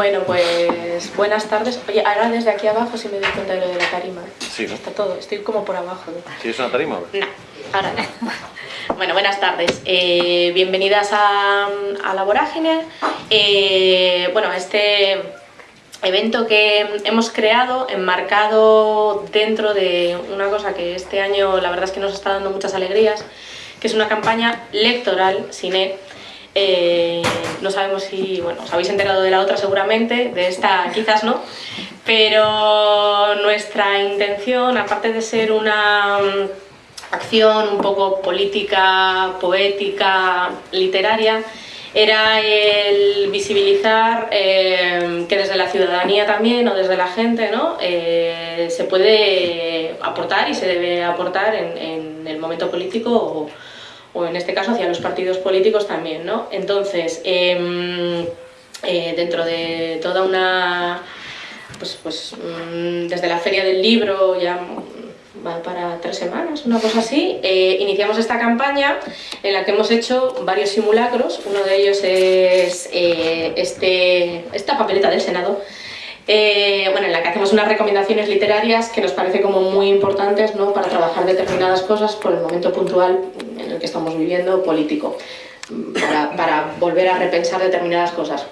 Bueno, pues buenas tardes. Oye, ahora desde aquí abajo si me doy cuenta de lo de la tarima. Sí, ¿no? Está todo, estoy como por abajo. ¿no? ¿Sí es una tarima? No, ahora no. Bueno, buenas tardes. Eh, bienvenidas a, a La Vorágine. Eh, bueno, este evento que hemos creado, enmarcado dentro de una cosa que este año la verdad es que nos está dando muchas alegrías, que es una campaña electoral, cine, eh, no sabemos si, bueno, os habéis enterado de la otra seguramente, de esta quizás no, pero nuestra intención, aparte de ser una mm, acción un poco política, poética, literaria, era el visibilizar eh, que desde la ciudadanía también o desde la gente ¿no? Eh, se puede aportar y se debe aportar en, en el momento político o, o en este caso hacia los partidos políticos también, ¿no? Entonces, eh, eh, dentro de toda una... Pues, pues mm, desde la Feria del Libro ya va para tres semanas, una cosa así, eh, iniciamos esta campaña en la que hemos hecho varios simulacros, uno de ellos es eh, este, esta papeleta del Senado, bueno, en la que hacemos unas recomendaciones literarias que nos parece como muy importantes ¿no? para trabajar determinadas cosas por el momento puntual en el que estamos viviendo político, para, para volver a repensar determinadas cosas.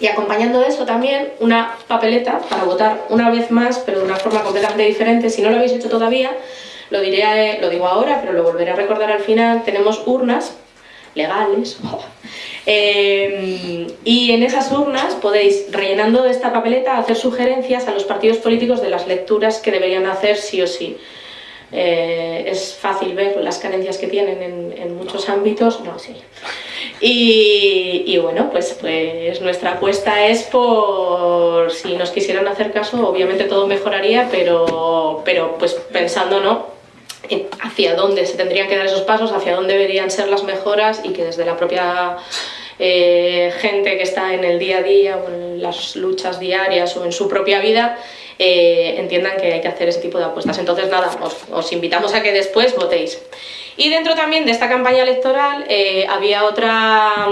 Y acompañando eso también una papeleta para votar una vez más, pero de una forma completamente diferente. Si no lo habéis hecho todavía, lo, diré, lo digo ahora, pero lo volveré a recordar al final. Tenemos urnas legales. Eh, y en esas urnas podéis, rellenando esta papeleta, hacer sugerencias a los partidos políticos de las lecturas que deberían hacer sí o sí. Eh, es fácil ver las carencias que tienen en, en muchos ámbitos, no, sí. Y, y, bueno, pues, pues nuestra apuesta es por, si nos quisieran hacer caso, obviamente todo mejoraría, pero, pero pues pensando, ¿no? hacia dónde se tendrían que dar esos pasos, hacia dónde deberían ser las mejoras y que desde la propia eh, gente que está en el día a día o en las luchas diarias o en su propia vida eh, entiendan que hay que hacer ese tipo de apuestas. Entonces nada, os, os invitamos a que después votéis. Y dentro también de esta campaña electoral eh, había otra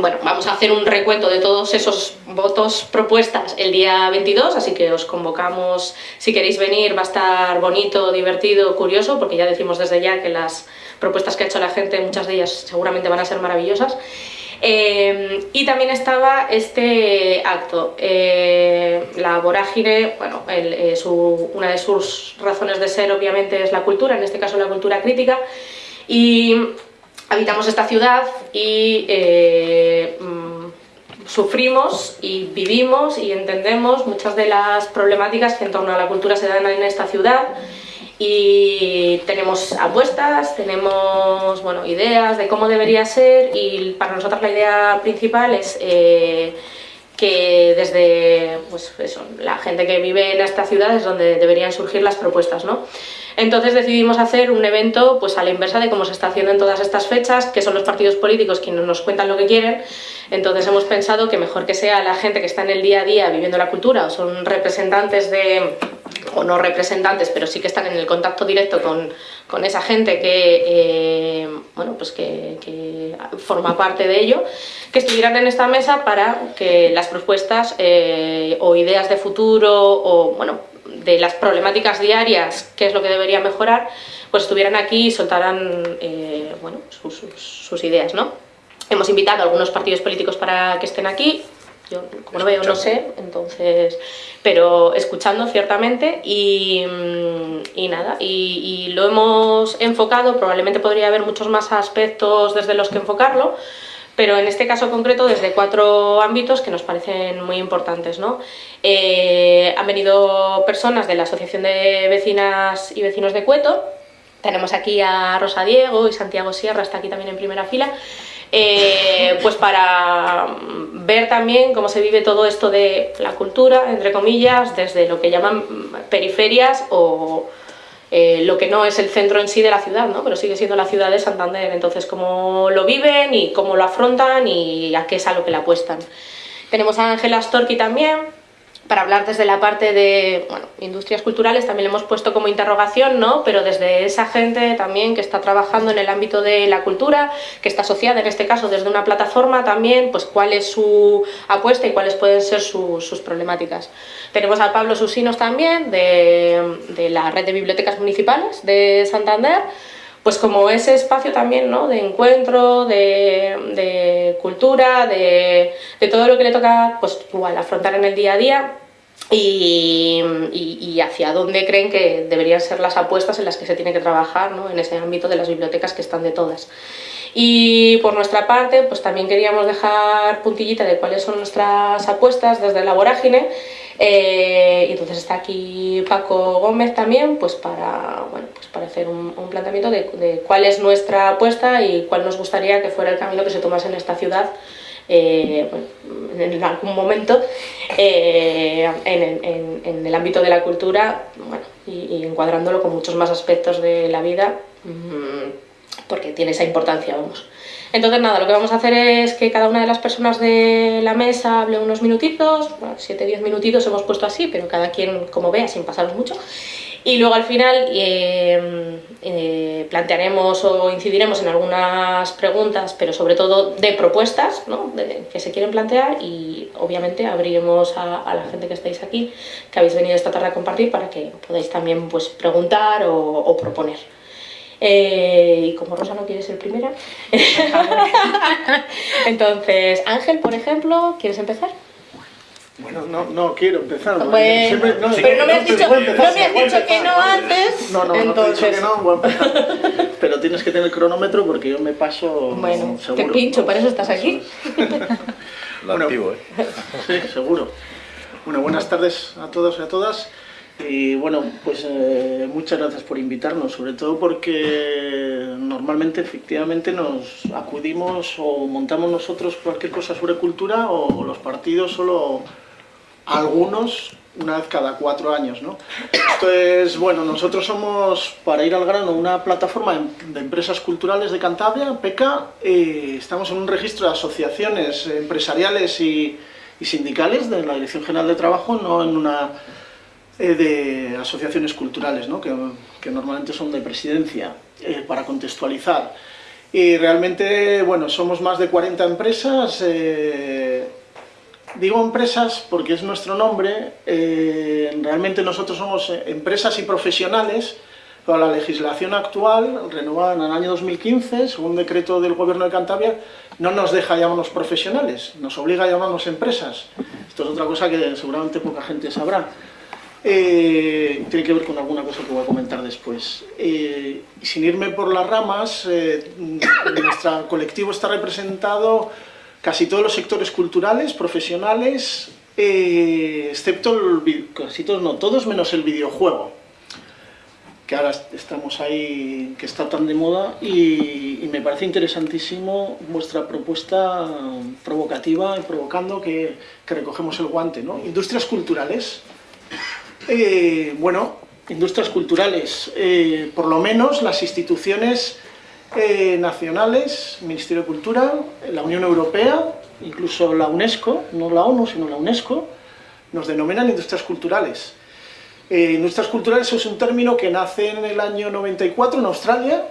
bueno, vamos a hacer un recuento de todos esos votos propuestas el día 22, así que os convocamos, si queréis venir, va a estar bonito, divertido, curioso, porque ya decimos desde ya que las propuestas que ha hecho la gente, muchas de ellas seguramente van a ser maravillosas. Eh, y también estaba este acto, eh, la vorágine, bueno, eh, su, una de sus razones de ser obviamente es la cultura, en este caso la cultura crítica, y habitamos esta ciudad y eh, mm, sufrimos y vivimos y entendemos muchas de las problemáticas que en torno a la cultura se dan en esta ciudad y tenemos apuestas, tenemos bueno, ideas de cómo debería ser y para nosotros la idea principal es eh, que desde pues eso, la gente que vive en esta ciudad es donde deberían surgir las propuestas. ¿no? Entonces decidimos hacer un evento pues a la inversa de cómo se está haciendo en todas estas fechas, que son los partidos políticos quienes nos cuentan lo que quieren, entonces hemos pensado que mejor que sea la gente que está en el día a día viviendo la cultura o son representantes de o no representantes, pero sí que están en el contacto directo con, con esa gente que, eh, bueno, pues que, forma parte de ello, que estuvieran en esta mesa para que las propuestas eh, o ideas de futuro o, bueno, de las problemáticas diarias, qué es lo que debería mejorar, pues estuvieran aquí y soltaran eh, bueno, sus, sus, sus, ideas. ¿no? Hemos invitado a algunos partidos políticos para que estén aquí, yo como no veo no sé, entonces, pero escuchando ciertamente y, y nada, y, y lo hemos enfocado, probablemente podría haber muchos más aspectos desde los que enfocarlo, pero en este caso concreto desde cuatro ámbitos que nos parecen muy importantes. ¿no? Eh, han venido personas de la Asociación de Vecinas y Vecinos de Cueto, tenemos aquí a Rosa Diego y Santiago Sierra, está aquí también en primera fila, eh, pues para ver también cómo se vive todo esto de la cultura, entre comillas, desde lo que llaman periferias o eh, lo que no es el centro en sí de la ciudad, ¿no? pero sigue siendo la ciudad de Santander, entonces cómo lo viven y cómo lo afrontan y a qué es a lo que le apuestan. Tenemos a Ángela Storki también, para hablar desde la parte de industrias culturales, también le hemos puesto como interrogación, ¿no? pero desde esa gente también que está trabajando en el ámbito de la cultura, que está asociada en este caso desde una plataforma también, pues cuál es su apuesta y cuáles pueden ser sus problemáticas. Tenemos a Pablo Susinos también, de la red de bibliotecas municipales de Santander, pues como ese espacio también ¿no? de encuentro, de, cultura, de, todo lo que le toca pues igual afrontar en el día a día y, hacia dónde creen que deberían ser las apuestas en las que se tiene que trabajar ¿no? en ese ámbito de las bibliotecas que están de todas. Y por nuestra parte, pues también queríamos dejar puntillita de cuáles son nuestras apuestas desde la vorágine. Eh, entonces está aquí Paco Gómez también pues para, bueno, pues para hacer un, planteamiento de, cuál es nuestra apuesta y cuál nos gustaría que fuera el camino que se tomase en esta ciudad eh, en algún momento eh, en, el ámbito de la cultura bueno, y, encuadrándolo con muchos más aspectos de la vida. Mm, porque tiene esa importancia, vamos. Entonces nada, lo que vamos a hacer es que cada una de las personas de la mesa hable unos minutitos, bueno, 7-10 minutitos hemos puesto así, pero cada quien como vea, sin pasaros mucho. Y luego al final eh, eh, plantearemos o incidiremos en algunas preguntas, pero sobre todo de propuestas ¿no? que se quieren plantear y obviamente abriremos a, la gente que estáis aquí, que habéis venido esta tarde a compartir, para que podáis también pues, preguntar o proponer. Eh, y como Rosa no quiere ser primera, entonces Ángel, por ejemplo, ¿quieres empezar? Bueno, no, no quiero empezar. no, pero no me has dicho, no me has dicho que no antes. No, no, entonces... no te he dicho que no, voy a empezar. Pero tienes que tener cronómetro porque yo me paso. Bueno, te pincho, para eso estás aquí. Lo activo, ¿eh? Sí, seguro. Bueno, buenas tardes a todos y a todas. Y bueno, pues eh, muchas gracias por invitarnos, sobre todo porque normalmente efectivamente nos acudimos o montamos nosotros cualquier cosa sobre cultura o los partidos solo algunos una vez cada cuatro años. ¿no? Esto es, bueno, nosotros somos, para ir al grano, una plataforma de empresas culturales de Cantabria, PECA, y estamos en un registro de asociaciones empresariales y sindicales de la Dirección General de Trabajo, no en una eh, de asociaciones culturales, ¿no? que, normalmente son de presidencia, eh, para contextualizar. Y realmente, bueno, somos más de 40 empresas, eh, digo empresas porque es nuestro nombre, realmente nosotros somos empresas y profesionales, pero la legislación actual, renovada en el año 2015, según decreto del Gobierno de Cantabria, no nos deja llamarnos profesionales, nos obliga a llamarnos empresas. Esto es otra cosa que seguramente poca gente sabrá. Eh, tiene que ver con alguna cosa que voy a comentar después. Eh, sin irme por las ramas, eh, nuestro colectivo está representado casi todos los sectores culturales, profesionales, excepto, el, casi todos, no, todos menos el videojuego, que ahora estamos ahí, que está tan de moda, y, me parece interesantísimo vuestra propuesta provocativa y provocando que, que recogemos el guante. ¿no? Industrias culturales, eh, bueno, industrias culturales, eh, por lo menos las instituciones eh, nacionales, Ministerio de Cultura, la Unión Europea, incluso la UNESCO, no la ONU, sino la UNESCO, nos denominan industrias culturales. industrias culturales es un término que nace en el año 94 en Australia,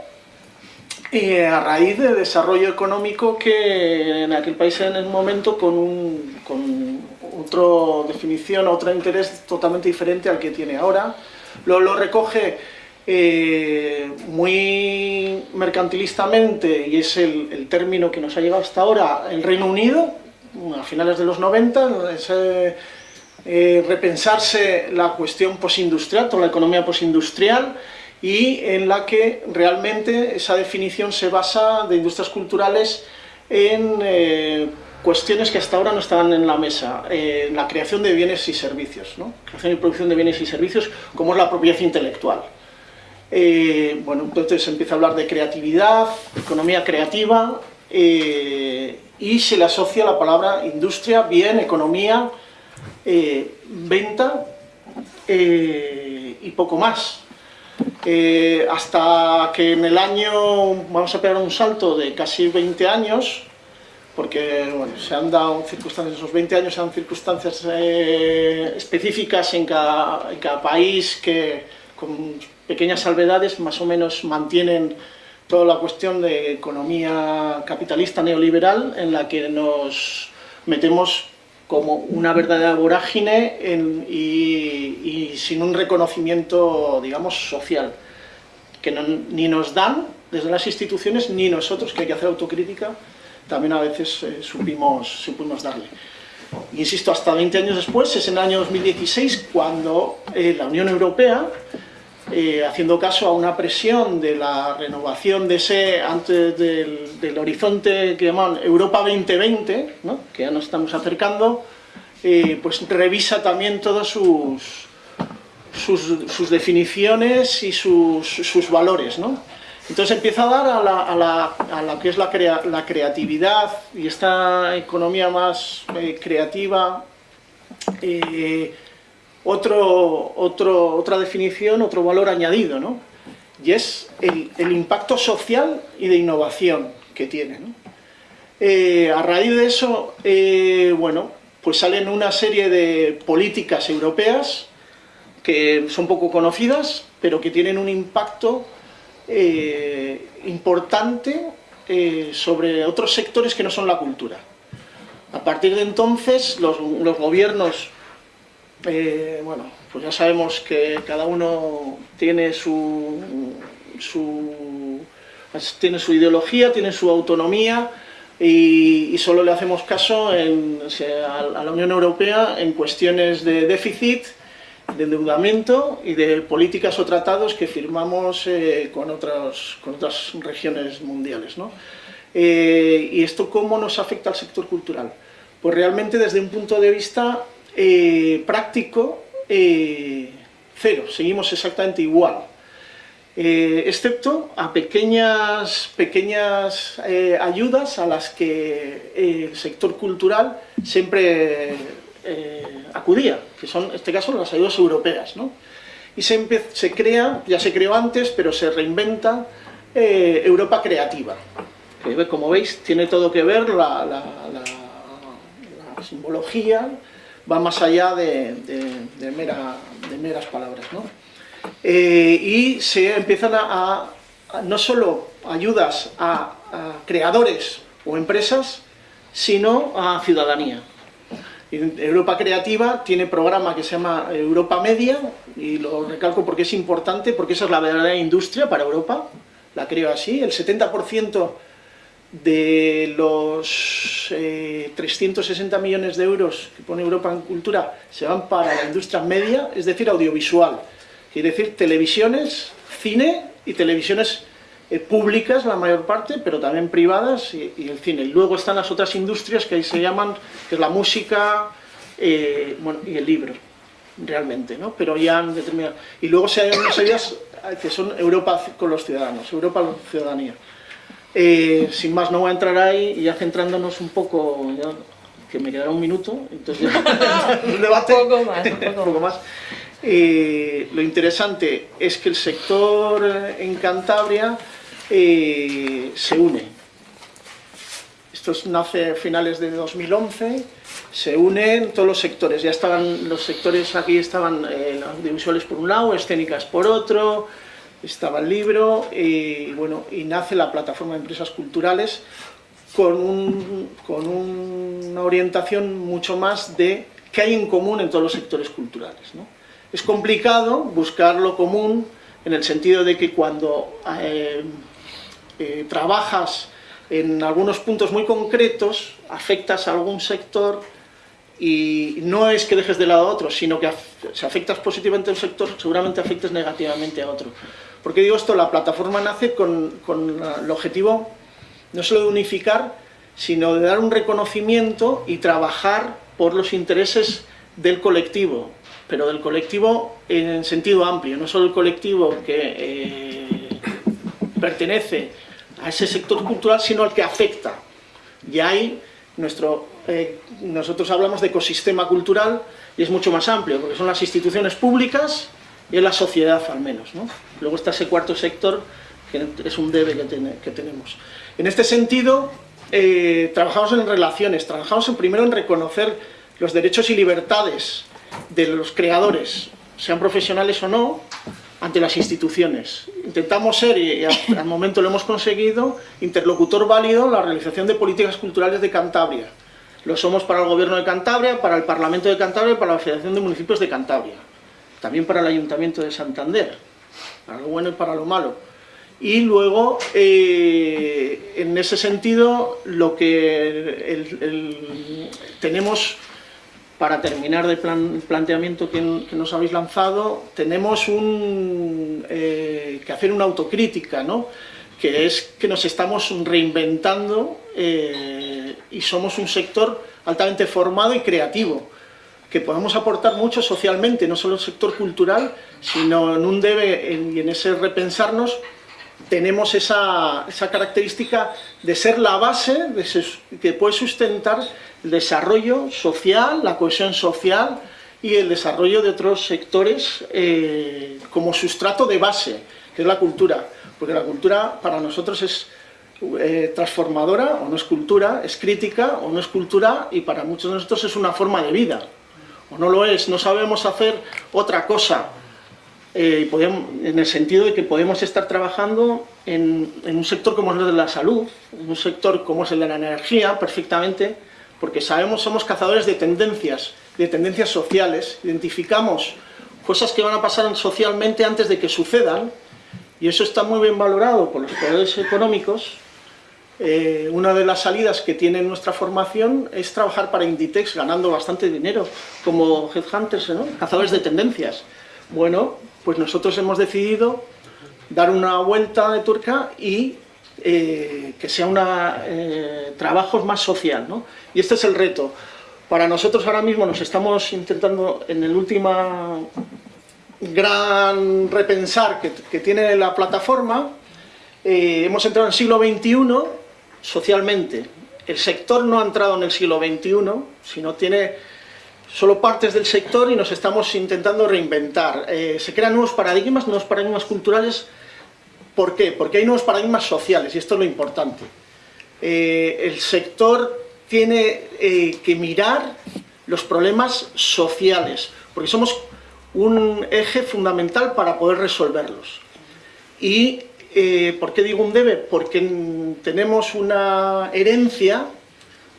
a raíz de desarrollo económico que en aquel país en el momento con, un, con otra definición, otro interés totalmente diferente al que tiene ahora. Lo, lo recoge eh, muy mercantilistamente, y es el, término que nos ha llegado hasta ahora, el Reino Unido, a finales de los 90, es, eh, repensarse la cuestión posindustrial, toda la economía posindustrial, y en la que realmente esa definición se basa de industrias culturales en eh, cuestiones que hasta ahora no estaban en la mesa, eh, la creación de bienes y servicios, ¿no? creación y producción de bienes y servicios, como es la propiedad intelectual. Eh, bueno, entonces se empieza a hablar de creatividad, economía creativa, eh, y se le asocia la palabra industria, bien, economía, venta y poco más. Hasta que en el año, vamos a pegar un salto de casi 20 años, porque bueno, se han dado circunstancias, esos 20 años han circunstancias eh, específicas en cada, en cada país que con pequeñas salvedades más o menos mantienen toda la cuestión de economía capitalista neoliberal en la que nos metemos como una verdadera vorágine y, sin un reconocimiento, digamos, social, que ni nos dan desde las instituciones ni nosotros, que hay que hacer autocrítica, también a veces eh, supimos, supimos darle. Insisto, hasta 20 años después, es en el año 2016, cuando eh, la Unión Europea, eh, haciendo caso a una presión de la renovación de ese, antes del, horizonte que llaman Europa 2020, que ya nos estamos acercando, pues revisa también todas sus, sus, definiciones y sus, valores. ¿no? Entonces empieza a dar a, la, a, la, que es la, la, creatividad y esta economía más eh, creativa eh, otro, otra definición, otro valor añadido, ¿no? Y es el, impacto social y de innovación que tiene. Eh, a raíz de eso, bueno, pues salen una serie de políticas europeas que son poco conocidas, pero que tienen un impacto eh, importante eh, sobre otros sectores que no son la cultura. A partir de entonces, los, gobiernos, eh, bueno, pues ya sabemos que cada uno tiene su, tiene su ideología, tiene su autonomía, y, solo le hacemos caso a la Unión Europea en cuestiones de déficit, de endeudamiento y de políticas o tratados que firmamos eh, con, otras, con otras regiones mundiales. ¿no? Eh, ¿Y esto cómo nos afecta al sector cultural? Pues realmente desde un punto de vista eh, práctico, cero, seguimos exactamente igual. excepto a pequeñas, pequeñas ayudas a las que el sector cultural siempre eh, acudía, que son, en este caso, las ayudas europeas. ¿no? Y se, se, crea, ya se creó antes, pero se reinventa eh, Europa Creativa, que como veis tiene todo que ver, la, simbología va más allá de, de, mera, de meras palabras. ¿no? Eh, y se empiezan a, no solo ayudas a creadores o empresas, sino a ciudadanía. Europa Creativa tiene programa que se llama Europa Media, y lo recalco porque es importante, porque esa es la verdadera industria para Europa, la creo así, el 70% de los 360 eh, millones de euros que pone Europa en cultura se van para la industria media, es decir, audiovisual, quiere decir televisiones, cine y televisiones eh, públicas la mayor parte, pero también privadas y, el cine. Luego están las otras industrias que ahí se llaman, que es la música eh, bueno, y el libro, realmente, ¿no? Pero ya han determinado. Y luego se hay unas ideas que son Europa con los ciudadanos, Europa con la ciudadanía. Eh, sin más, no voy a entrar ahí y ya centrándonos un poco, que me quedará un minuto, entonces un debate. un poco más. Un poco más. lo interesante es que el sector en Cantabria eh, se une. Esto nace a finales de 2011, se unen todos los sectores, ya estaban los sectores aquí estaban eh, audiovisuales por un lado, escénicas por otro, estaba el libro y bueno, y nace la plataforma de empresas culturales con, con una orientación mucho más de qué hay en común en todos los sectores culturales. Es complicado buscar lo común en el sentido de que cuando eh, eh, trabajas en algunos puntos muy concretos, afectas a algún sector y no es que dejes de lado a otro, sino que si afectas positivamente a un sector, seguramente afectes negativamente a otro. Porque digo esto? La plataforma nace con, con el objetivo no solo de unificar, sino de dar un reconocimiento y trabajar por los intereses del colectivo, pero del colectivo en sentido amplio, no solo el colectivo que eh, pertenece a ese sector cultural, sino al que afecta. Y ahí nuestro, eh, nosotros hablamos de ecosistema cultural y es mucho más amplio, porque son las instituciones públicas y es la sociedad al menos. ¿no? Luego está ese cuarto sector, que es un debe que, que tenemos. En este sentido, eh, trabajamos en relaciones, trabajamos en, primero en reconocer los derechos y libertades de los creadores, sean profesionales o no, ante las instituciones. Intentamos ser, y al momento lo hemos conseguido, interlocutor válido en la realización de políticas culturales de Cantabria. Lo somos para el Gobierno de Cantabria, para el Parlamento de Cantabria y para la Federación de Municipios de Cantabria. También para el Ayuntamiento de Santander, para lo bueno y para lo malo. Y luego, eh, en ese sentido, lo que tenemos para terminar el planteamiento que, nos habéis lanzado, tenemos eh, que hacer una autocrítica, ¿no? que es que nos estamos reinventando eh, y somos un sector altamente formado y creativo, que podemos aportar mucho socialmente, no solo el sector cultural, sino en un debe y en ese repensarnos tenemos esa, característica de ser la base que puede sustentar el desarrollo social, la cohesión social y el desarrollo de otros sectores eh, como sustrato de base, que es la cultura. Porque la cultura para nosotros es eh, transformadora o no es cultura, es crítica o no es cultura y para muchos de nosotros es una forma de vida. O no lo es, no sabemos hacer otra cosa eh, en el sentido de que podemos estar trabajando en, un sector como es el de la salud, en un sector como es el de la energía, perfectamente, porque sabemos, somos cazadores de tendencias, de tendencias sociales, identificamos cosas que van a pasar socialmente antes de que sucedan, y eso está muy bien valorado por los poderes económicos. Eh, una de las salidas que tiene nuestra formación es trabajar para Inditex ganando bastante dinero, como headhunters, ¿no? cazadores de tendencias. Bueno, pues nosotros hemos decidido dar una vuelta de turca y eh, que sea un eh, trabajo más social, ¿no? Y este es el reto. Para nosotros ahora mismo nos estamos intentando, en el último gran repensar que, tiene la plataforma, eh, hemos entrado en el siglo XXI socialmente. El sector no ha entrado en el siglo XXI, sino tiene solo partes del sector y nos estamos intentando reinventar. Eh, se crean nuevos paradigmas, nuevos paradigmas culturales. ¿Por qué? Porque hay nuevos paradigmas sociales y esto es lo importante. Eh, el sector tiene eh, que mirar los problemas sociales, porque somos un eje fundamental para poder resolverlos. ¿Y por qué digo un debe? Porque tenemos una herencia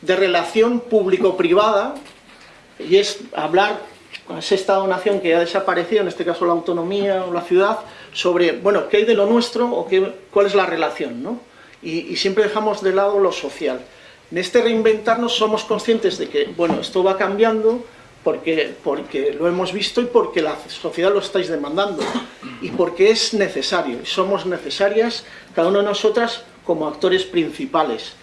de relación público-privada y es hablar con ese Estado-nación que ha desaparecido, en este caso la autonomía o la ciudad, sobre, bueno, qué hay de lo nuestro o qué, cuál es la relación, ¿no? Y, siempre dejamos de lado lo social. En este reinventarnos somos conscientes de que, bueno, esto va cambiando porque, porque lo hemos visto y porque la sociedad lo estáis demandando y porque es necesario, y somos necesarias cada una de nosotras como actores principales.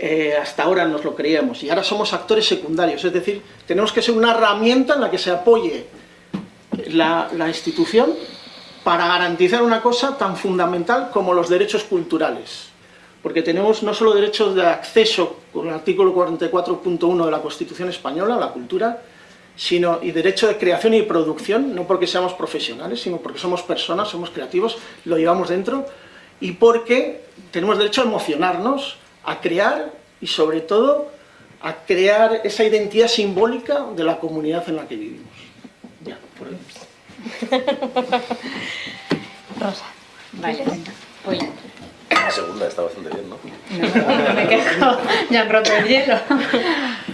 Eh, hasta ahora nos lo creíamos y ahora somos actores secundarios, es decir, tenemos que ser una herramienta en la que se apoye la, institución para garantizar una cosa tan fundamental como los derechos culturales. Porque tenemos no solo derechos de acceso con el artículo 44.1 de la Constitución Española a la cultura, sino y derecho de creación y producción, no porque seamos profesionales, sino porque somos personas, somos creativos, lo llevamos dentro, y porque tenemos derecho a emocionarnos, a crear y sobre todo a crear esa identidad simbólica de la comunidad en la que vivimos. Ya, por ahí. Rosa. Vale, voy. La segunda está bastante bien, ¿no? No, me quedo, ya han roto el hielo.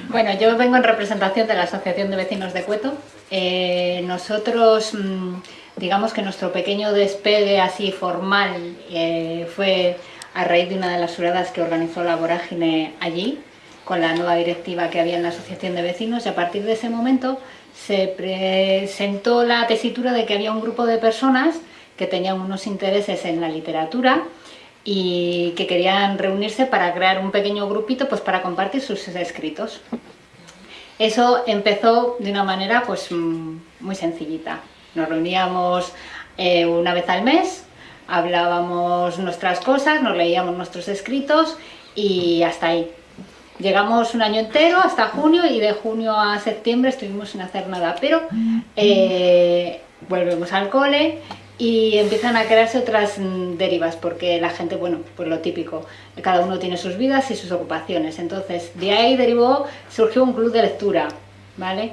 Bueno, yo vengo en representación de la Asociación de Vecinos de Cueto. Eh, nosotros, mm, digamos que nuestro pequeño despegue así formal eh, fue a raíz de una de las juradas que organizó la Vorágine allí, con la nueva directiva que había en la Asociación de Vecinos, y a partir de ese momento se presentó la tesitura de que había un grupo de personas que tenían unos intereses en la literatura y que querían reunirse para crear un pequeño grupito pues para compartir sus escritos. Eso empezó de una manera pues mm, muy sencillita. Nos reuníamos eh, una vez al mes hablábamos nuestras cosas, nos leíamos nuestros escritos y hasta ahí. Llegamos un año entero, hasta junio, y de junio a septiembre estuvimos sin hacer nada, pero eh, volvemos al cole y empiezan a crearse otras mm, derivas, porque la gente, bueno, pues lo típico, cada uno tiene sus vidas y sus ocupaciones, entonces de ahí derivó, surgió un club de lectura, ¿vale?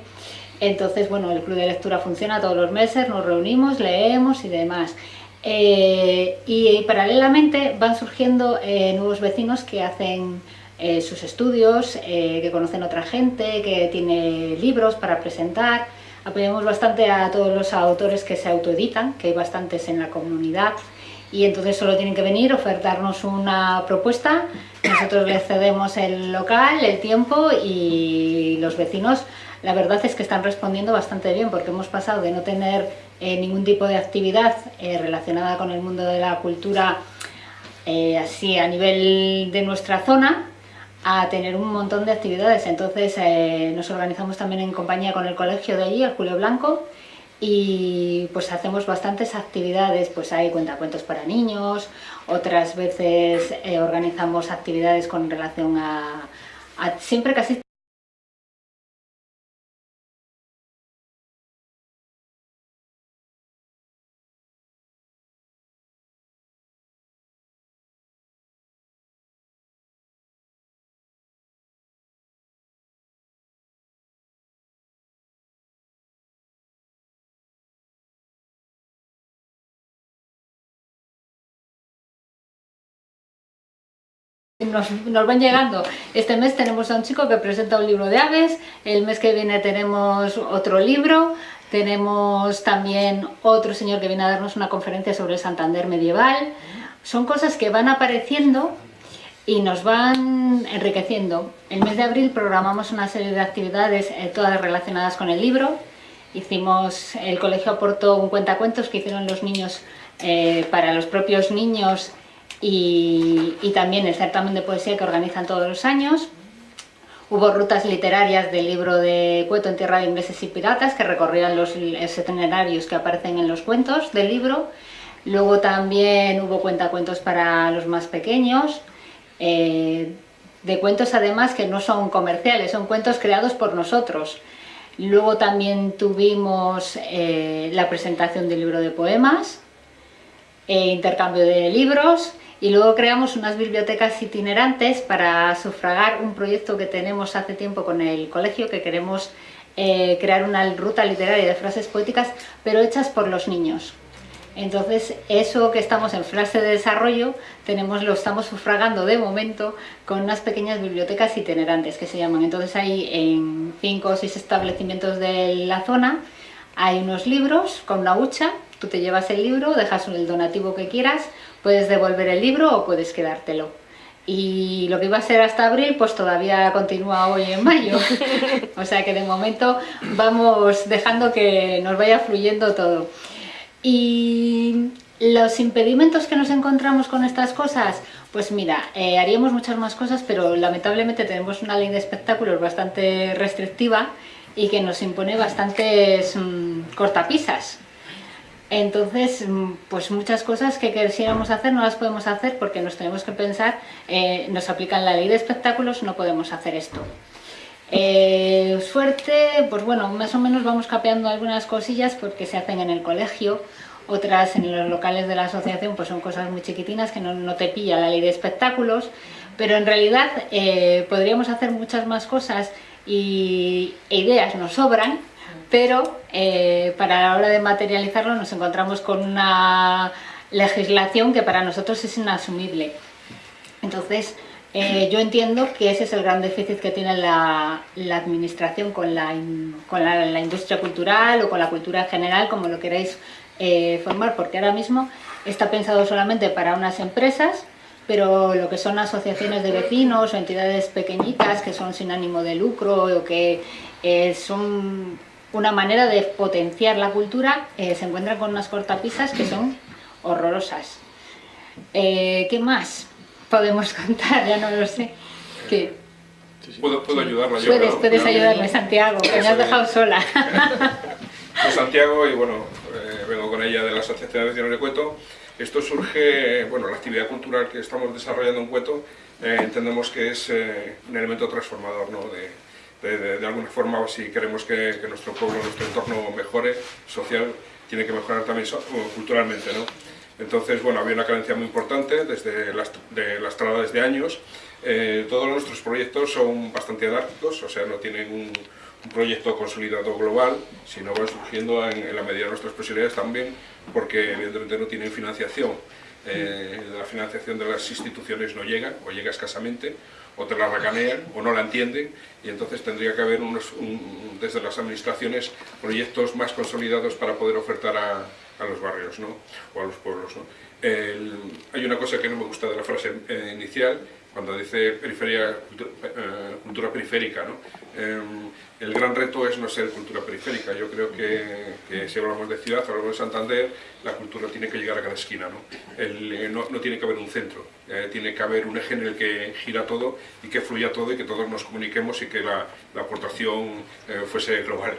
Entonces, bueno, el club de lectura funciona todos los meses, nos reunimos, leemos y demás. Eh, y, paralelamente van surgiendo eh, nuevos vecinos que hacen eh, sus estudios, que conocen otra gente, que tiene libros para presentar, Apoyamos bastante a todos los autores que se autoeditan, que hay bastantes en la comunidad, y entonces solo tienen que venir, ofertarnos una propuesta, nosotros les cedemos el local, el tiempo y los vecinos la verdad es que están respondiendo bastante bien porque hemos pasado de no tener eh, ningún tipo de actividad eh, relacionada con el mundo de la cultura eh, así a nivel de nuestra zona a tener un montón de actividades. Entonces eh, nos organizamos también en compañía con el colegio de allí, el Julio Blanco, y pues hacemos bastantes actividades, pues hay cuentacuentos para niños, otras veces eh, organizamos actividades con relación a, a siempre casi Nos, van llegando. Este mes tenemos a un chico que presenta un libro de aves, el mes que viene tenemos otro libro, tenemos también otro señor que viene a darnos una conferencia sobre el Santander medieval. Son cosas que van apareciendo y nos van enriqueciendo. El mes de abril programamos una serie de actividades, eh, todas relacionadas con el libro. Hicimos, el colegio aportó un cuentacuentos que hicieron los niños eh, para los propios niños y, también el certamen de poesía que organizan todos los años. Hubo rutas literarias del libro de Cueto en tierra de ingleses y piratas que recorrían los itinerarios que aparecen en los cuentos del libro. Luego también hubo cuentacuentos para los más pequeños, eh, de cuentos además que no son comerciales, son cuentos creados por nosotros. Luego también tuvimos eh, la presentación del libro de poemas, e intercambio de libros y luego creamos unas bibliotecas itinerantes para sufragar un proyecto que tenemos hace tiempo con el colegio, que queremos eh, crear una ruta literaria de frases poéticas, pero hechas por los niños. Entonces, eso que estamos en fase de desarrollo, tenemos, lo estamos sufragando de momento con unas pequeñas bibliotecas itinerantes que se llaman. Entonces, hay en cinco o seis establecimientos de la zona, hay unos libros con una hucha, tú te llevas el libro, dejas el donativo que quieras, Puedes devolver el libro o puedes quedártelo. Y lo que iba a ser hasta abril, pues todavía continúa hoy en mayo. o sea que de momento vamos dejando que nos vaya fluyendo todo. Y los impedimentos que nos encontramos con estas cosas, pues mira, eh, haríamos muchas más cosas, pero lamentablemente tenemos una ley de espectáculos bastante restrictiva y que nos impone bastantes mm, cortapisas. Entonces, mm, pues muchas cosas que quisiéramos hacer no las podemos hacer porque nos tenemos que pensar, eh, nos aplican la ley de espectáculos, no podemos hacer esto. Eh, suerte, pues bueno, más o menos vamos capeando algunas cosillas porque se hacen en el colegio, otras en los locales de la asociación pues son cosas muy chiquitinas que no, te pilla la ley de espectáculos, pero en realidad eh, podríamos hacer muchas más cosas y e ideas nos sobran, pero eh, para la hora de materializarlo nos encontramos con una legislación que para nosotros es inasumible. Entonces, eh, yo entiendo que ese es el gran déficit que tiene la, administración con, la, industria cultural o con la cultura en general, como lo queráis eh, formar, porque ahora mismo está pensado solamente para unas empresas, pero lo que son asociaciones de vecinos o entidades pequeñitas que son sin ánimo de lucro o que son una manera de potenciar la cultura, eh, se encuentran con unas cortapisas que son horrorosas. Eh, ¿Qué más podemos contar? Ya no lo sé. ¿Qué? ¿Puedo, puedo ayudarla yo? Puedes, puedes ayudarme, Santiago, que me has dejado sola. Soy Santiago y bueno, eh, vengo con ella de la Asociación de Vecinos de Cueto. Esto surge, bueno, la actividad cultural que estamos desarrollando en Cueto, entendemos que es un elemento transformador ¿no? de, de, alguna forma, si queremos que, nuestro pueblo, nuestro entorno mejore social, tiene que mejorar también culturalmente, ¿no? Entonces, bueno, había una carencia muy importante desde las, de las desde años. Eh, todos nuestros proyectos son bastante anárquicos, o sea, no tienen un, proyecto consolidado global, sino van surgiendo en, la medida de nuestras posibilidades también, porque evidentemente no tienen financiación. Eh, la financiación de las instituciones no llega, o llega escasamente, o te la racanean, o no la entienden, y entonces tendría que haber unos, desde las administraciones proyectos más consolidados para poder ofertar a, a los barrios ¿no? o a los pueblos. ¿no? hay una cosa que no me gusta de la frase eh, inicial, cuando dice periferia, eh, cultura, periférica. ¿no? Em, el gran reto es no ser cultura periférica. Yo creo que, si hablamos de ciudad, hablamos de Santander, la cultura tiene que llegar a cada esquina. ¿no? Eh, no, tiene que haber un centro, tiene que haber un eje en el que gira todo y que fluya todo y que todos nos comuniquemos y que la, la aportación fuese global.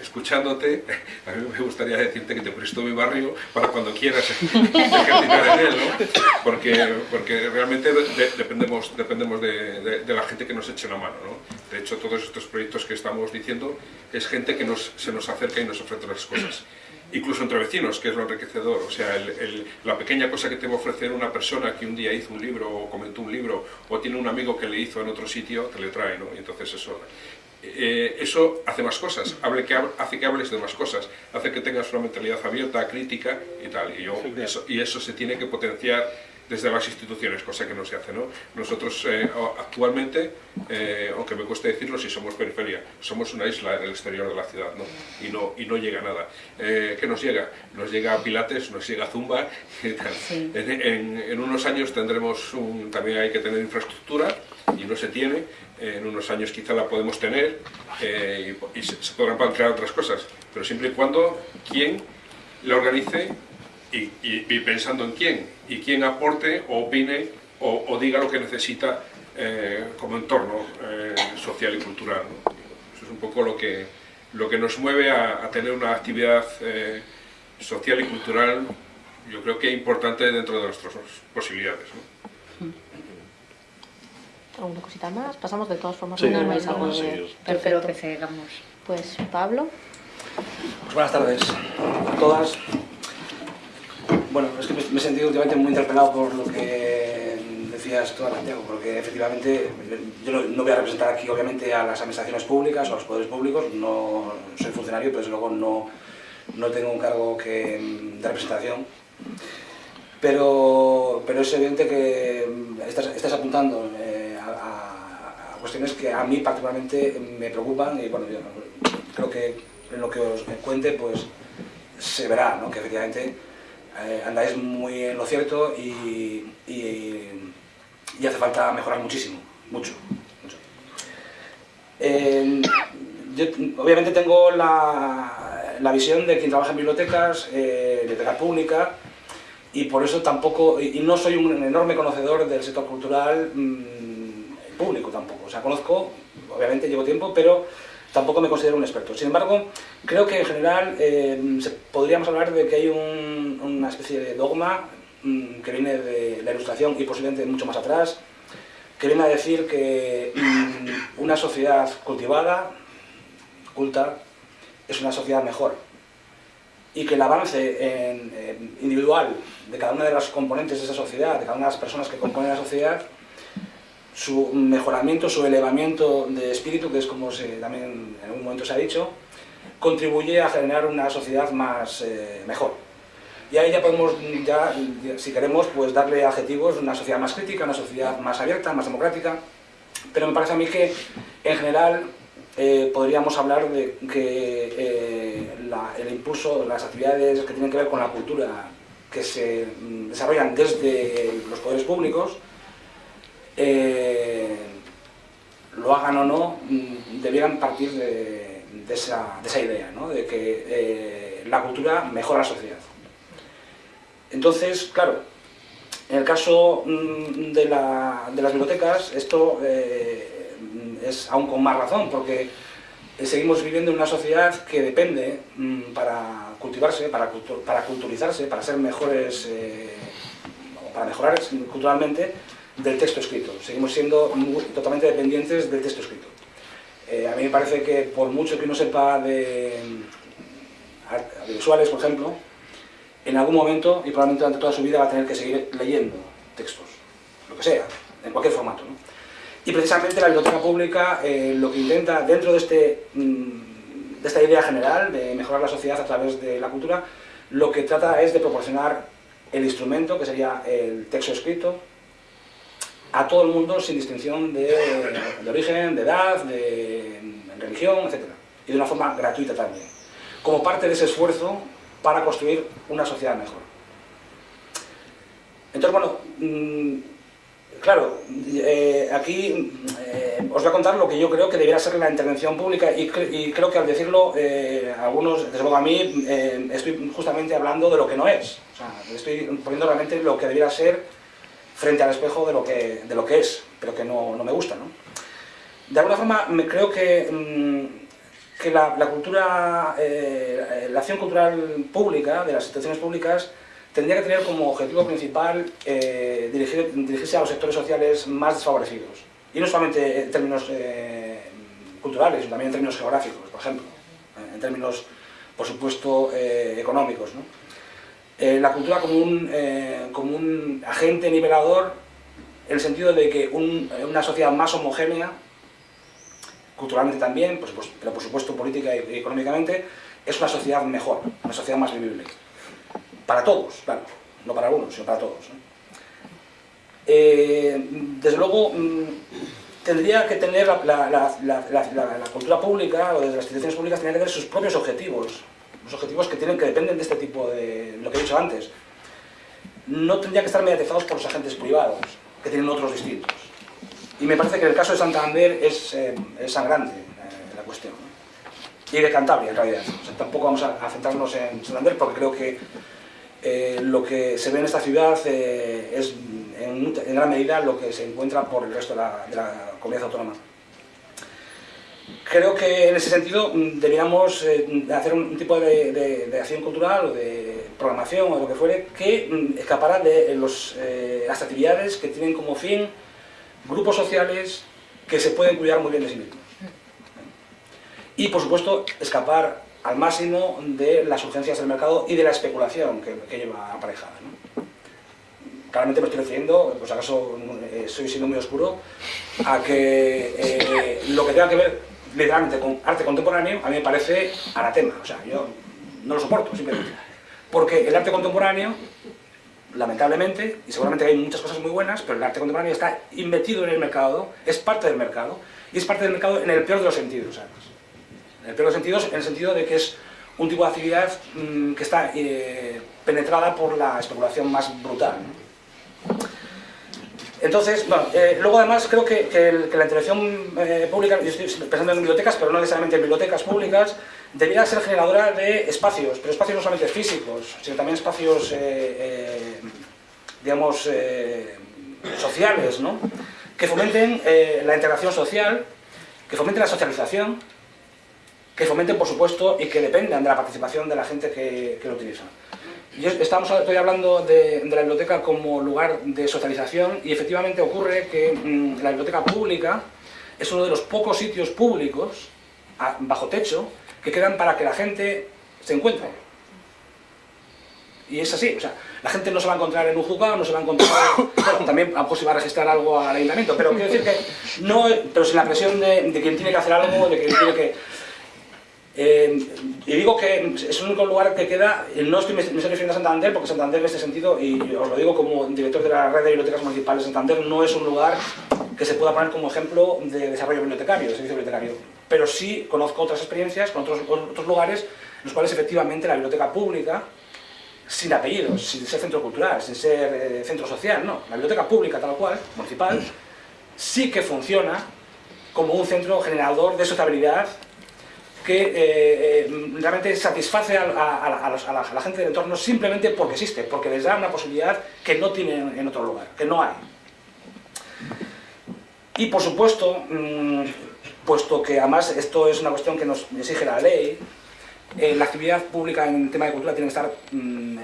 escuchándote, a mí me gustaría decirte que te presto mi barrio para cuando quieras ejercitar en él, ¿no? porque, porque realmente dependemos, dependemos de, la gente que nos eche la mano. ¿no? De hecho, todos estos proyectos que estamos diciendo es gente que nos, se nos acerca y nos ofrece las cosas. Incluso entre vecinos, que es lo enriquecedor. O sea, la pequeña cosa que te va a ofrecer una persona que un día hizo un libro o comentó un libro o tiene un amigo que le hizo en otro sitio, te le trae. ¿no? Y entonces eso eh, eso hace más cosas, hable que, hace que hables de más cosas, hace que tengas una mentalidad abierta, crítica y tal. Y, eso, y eso se tiene que potenciar desde las instituciones, cosa que no se hace. ¿no? Nosotros eh, actualmente, eh, aunque me cueste decirlo, si somos periferia, somos una isla en el exterior de la ciudad ¿no? Y, no, y no llega nada. ¿Qué nos llega? Nos llega Pilates, nos llega Zumba y tal. En, unos años tendremos, un, también hay que tener infraestructura y no se tiene, en unos años quizá la podemos tener eh, y, se, podrán plantear otras cosas, pero siempre y cuando quien la organice y, pensando en quién, y quién aporte o opine o, diga lo que necesita eh, como entorno eh, social y cultural. Eso es un poco lo que, lo que nos mueve a, tener una actividad social y cultural, yo creo que importante dentro de nuestras posibilidades. ¿Alguna cosita más? Pasamos de todas formas. Sí, no vais algo de... Perfecto. que. Pues Pablo. Pues buenas tardes a todas. Bueno, es que me he sentido últimamente muy interpelado por lo que decías tú, Santiago, porque efectivamente yo no voy a representar aquí obviamente a las administraciones públicas o a los poderes públicos, no soy funcionario, pero desde luego no, no tengo un cargo que, de representación. Pero, pero es evidente que estás, apuntando eh, cuestiones que a mí particularmente me preocupan y bueno, yo creo que en lo que os cuente pues se verá ¿no? que efectivamente eh, andáis muy en lo cierto y, y, hace falta mejorar muchísimo, mucho. yo obviamente tengo la, la, visión de quien trabaja en bibliotecas, eh, biblioteca pública, y por eso tampoco, y no soy un enorme conocedor del sector cultural, mm, público tampoco. O sea, conozco, obviamente llevo tiempo, pero tampoco me considero un experto. Sin embargo, creo que en general eh, podríamos hablar de que hay una especie de dogma mm, que viene de la ilustración y posiblemente mucho más atrás, que viene a decir que mm, una sociedad cultivada, culta, es una sociedad mejor y que el avance individual de cada una de las componentes de esa sociedad, de cada una de las personas que componen la sociedad, su mejoramiento, su elevamiento de espíritu, que es como se, también en algún momento se ha dicho, contribuye a generar una sociedad más eh, mejor. Y ahí ya podemos, ya, si queremos, pues darle adjetivos, una sociedad más crítica, una sociedad más abierta, más democrática, pero me parece a mí que, en general, eh, podríamos hablar de que eh, el impulso, las actividades que tienen que ver con la cultura que se mm, desarrollan desde los poderes públicos, eh, lo hagan o no, mm, debieran partir de, esa, idea, de que eh, la cultura mejora la sociedad. Entonces, claro, en el caso mm, de, las bibliotecas, esto eh, es aún con más razón, porque seguimos viviendo en una sociedad que depende mm, para cultivarse, para, para culturizarse, para ser mejores, para mejorar culturalmente, del texto escrito. Seguimos siendo totalmente dependientes del texto escrito. Eh, a mí me parece que por mucho que uno sepa de, audiovisuales, por ejemplo, en algún momento y probablemente durante toda su vida va a tener que seguir leyendo textos, lo que sea, en cualquier formato. Y precisamente la biblioteca pública eh, lo que intenta, dentro de, este, mm, de esta idea general de mejorar la sociedad a través de la cultura, lo que trata es de proporcionar el instrumento, que sería el texto escrito, a todo el mundo sin distinción de, origen, de edad, de religión, etc. Y de una forma gratuita también. Como parte de ese esfuerzo para construir una sociedad mejor. Entonces, bueno, mm, claro, eh, aquí eh, os voy a contar lo que yo creo que debería ser la intervención pública y, creo que al decirlo, eh, algunos, desde luego a mí, estoy justamente hablando de lo que no es. O sea, estoy poniendo realmente lo que debería ser frente al espejo de lo que, de lo que es, pero que no, no me gusta. ¿no? De alguna forma, me creo que, mm, que la, cultura, la acción cultural pública, de las instituciones públicas, tendría que tener como objetivo principal eh, dirigirse a los sectores sociales más desfavorecidos. Y no solamente en términos eh, culturales, sino también en términos geográficos, por ejemplo, en términos, por supuesto, eh, la cultura como un, como un agente nivelador en el sentido de que una sociedad más homogénea, culturalmente también, pero por supuesto política y económicamente, es una sociedad mejor, una sociedad más vivible. Para todos, claro, no para unos, sino para todos. Eh, desde luego, mm, tendría que tener la, cultura pública, o desde las instituciones públicas, tendría que tener sus propios objetivos, los objetivos que, tienen, que dependen de este tipo de, lo que he dicho antes. No tendría que estar mediatizados por los agentes privados, que tienen otros distintos. Y me parece que en el caso de Santander es, eh, sangrante eh, la cuestión. Y de Cantabria, en realidad. tampoco vamos a centrarnos en Santander porque creo que eh, lo que se ve en esta ciudad eh, es en, gran medida lo que se encuentra por el resto de la, comunidad autónoma. Creo que en ese sentido mm, deberíamos eh, hacer un tipo de, acción cultural o de programación o lo que fuere que mm, escapara de las actividades que tienen como fin grupos sociales que se pueden cuidar muy bien de sí mismos. Y por supuesto escapar al máximo de las urgencias del mercado y de la especulación que, lleva aparejada. Claramente me estoy refiriendo, pues acaso eh, siendo muy oscuro, a que eh, lo que tenga que ver literalmente con arte contemporáneo a mí me parece anatema, o sea, yo no lo soporto simplemente. Porque el arte contemporáneo, lamentablemente, y seguramente hay muchas cosas muy buenas, pero el arte contemporáneo está invertido en el mercado, es parte del mercado, y es parte del mercado en el peor de los sentidos, además en el peor de los sentidos, en el sentido de que es un tipo de actividad mm, que está eh, penetrada por la especulación más brutal. Entonces, bueno, eh, luego además creo que, la intervención eh, pública, yo estoy pensando en bibliotecas, pero no necesariamente en bibliotecas públicas, debería ser generadora de espacios, pero espacios no solamente físicos, sino también espacios, digamos, sociales, ¿no? que fomenten la integración social, que fomenten la socialización, que fomenten, por supuesto, y que dependan de la participación de la gente que, lo utiliza. Yo estamos, estoy hablando de, la biblioteca como lugar de socialización y efectivamente ocurre que mm, la biblioteca pública es uno de los pocos sitios públicos, bajo techo, que quedan para que la gente se encuentre. Y es así, o sea, la gente no se va a encontrar en un juzgado, no se va a encontrar... Bueno, también a lo mejor se va a registrar algo al ayuntamiento, pero quiero decir que no... Pero sin la presión de, de quien tiene que hacer algo, de quien tiene que eh, y digo que es el único lugar que queda, no estoy, me estoy refiriendo a Santander, porque Santander en este sentido, y os lo digo como director de la red de bibliotecas municipales de Santander, no es un lugar que se pueda poner como ejemplo de desarrollo bibliotecario, de servicio bibliotecario. Pero sí conozco otras experiencias con otros, otros lugares en los cuales efectivamente la biblioteca pública, sin apellidos, sin ser centro cultural, sin ser eh, centro social, no, la biblioteca pública tal cual, municipal, sí que funciona como un centro generador de sociabilidad que eh, eh, realmente satisface a, la, gente del entorno simplemente porque existe, porque les da una posibilidad que no tienen en otro lugar, que no hay. Y por supuesto, mm, puesto que además esto es una cuestión que nos exige la ley, eh, la actividad pública en tema de cultura tiene que estar, mm,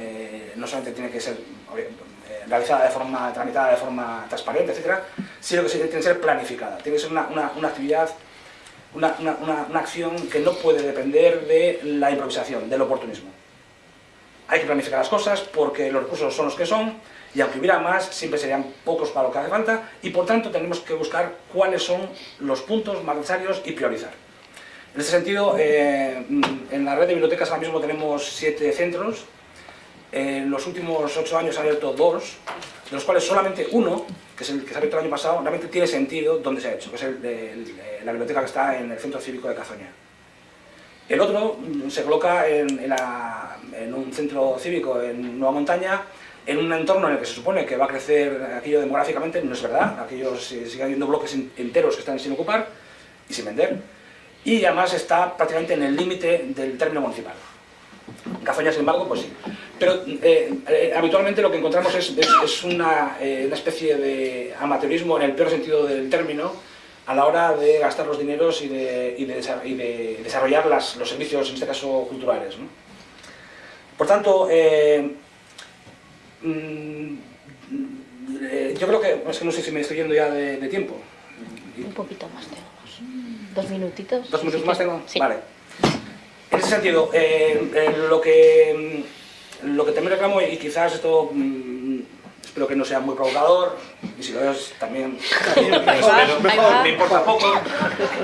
no solamente tiene que ser realizada de forma, tramitada de forma transparente, etcétera, sino que tiene que ser planificada, tiene que ser una, una actividad una, una, acción que no puede depender de la improvisación, del oportunismo. Hay que planificar las cosas porque los recursos son los que son y aunque hubiera más, siempre serían pocos para lo que hace falta y por tanto tenemos que buscar cuáles son los puntos más necesarios y priorizar. En ese sentido, eh, en la red de bibliotecas ahora mismo tenemos siete centros. En los últimos ocho años han abierto dos, de los cuales solamente uno, que es el que se ha abierto el año pasado, realmente tiene sentido dónde se ha hecho, que es la biblioteca que está en el Centro Cívico de Cazoña. El otro mm, se coloca en, un centro cívico en Nueva Montaña, en un entorno en el que se supone que va a crecer aquello demográficamente, no es verdad, aquellos siguen habiendo bloques enteros que están sin ocupar y sin vender y además está prácticamente en el límite del término municipal. Cazoña, sin embargo, pues sí. Pero eh, eh, habitualmente lo que encontramos es, es, una, eh, una, especie de amateurismo en el peor sentido del término a la hora de gastar los dineros y de, y de, y de desarrollar las, los servicios, en este caso, culturales. ¿no? Por tanto, mm, yo creo que, es que no sé si me estoy yendo ya de, tiempo. Un poquito más tengo. ¿Dos minutitos? ¿Dos minutos más tengo? Sí. Vale. En ese sentido, eh, lo, que, mm, lo que también reclamo, y quizás esto mm, espero que no sea muy provocador, y si lo es también, me importa poco,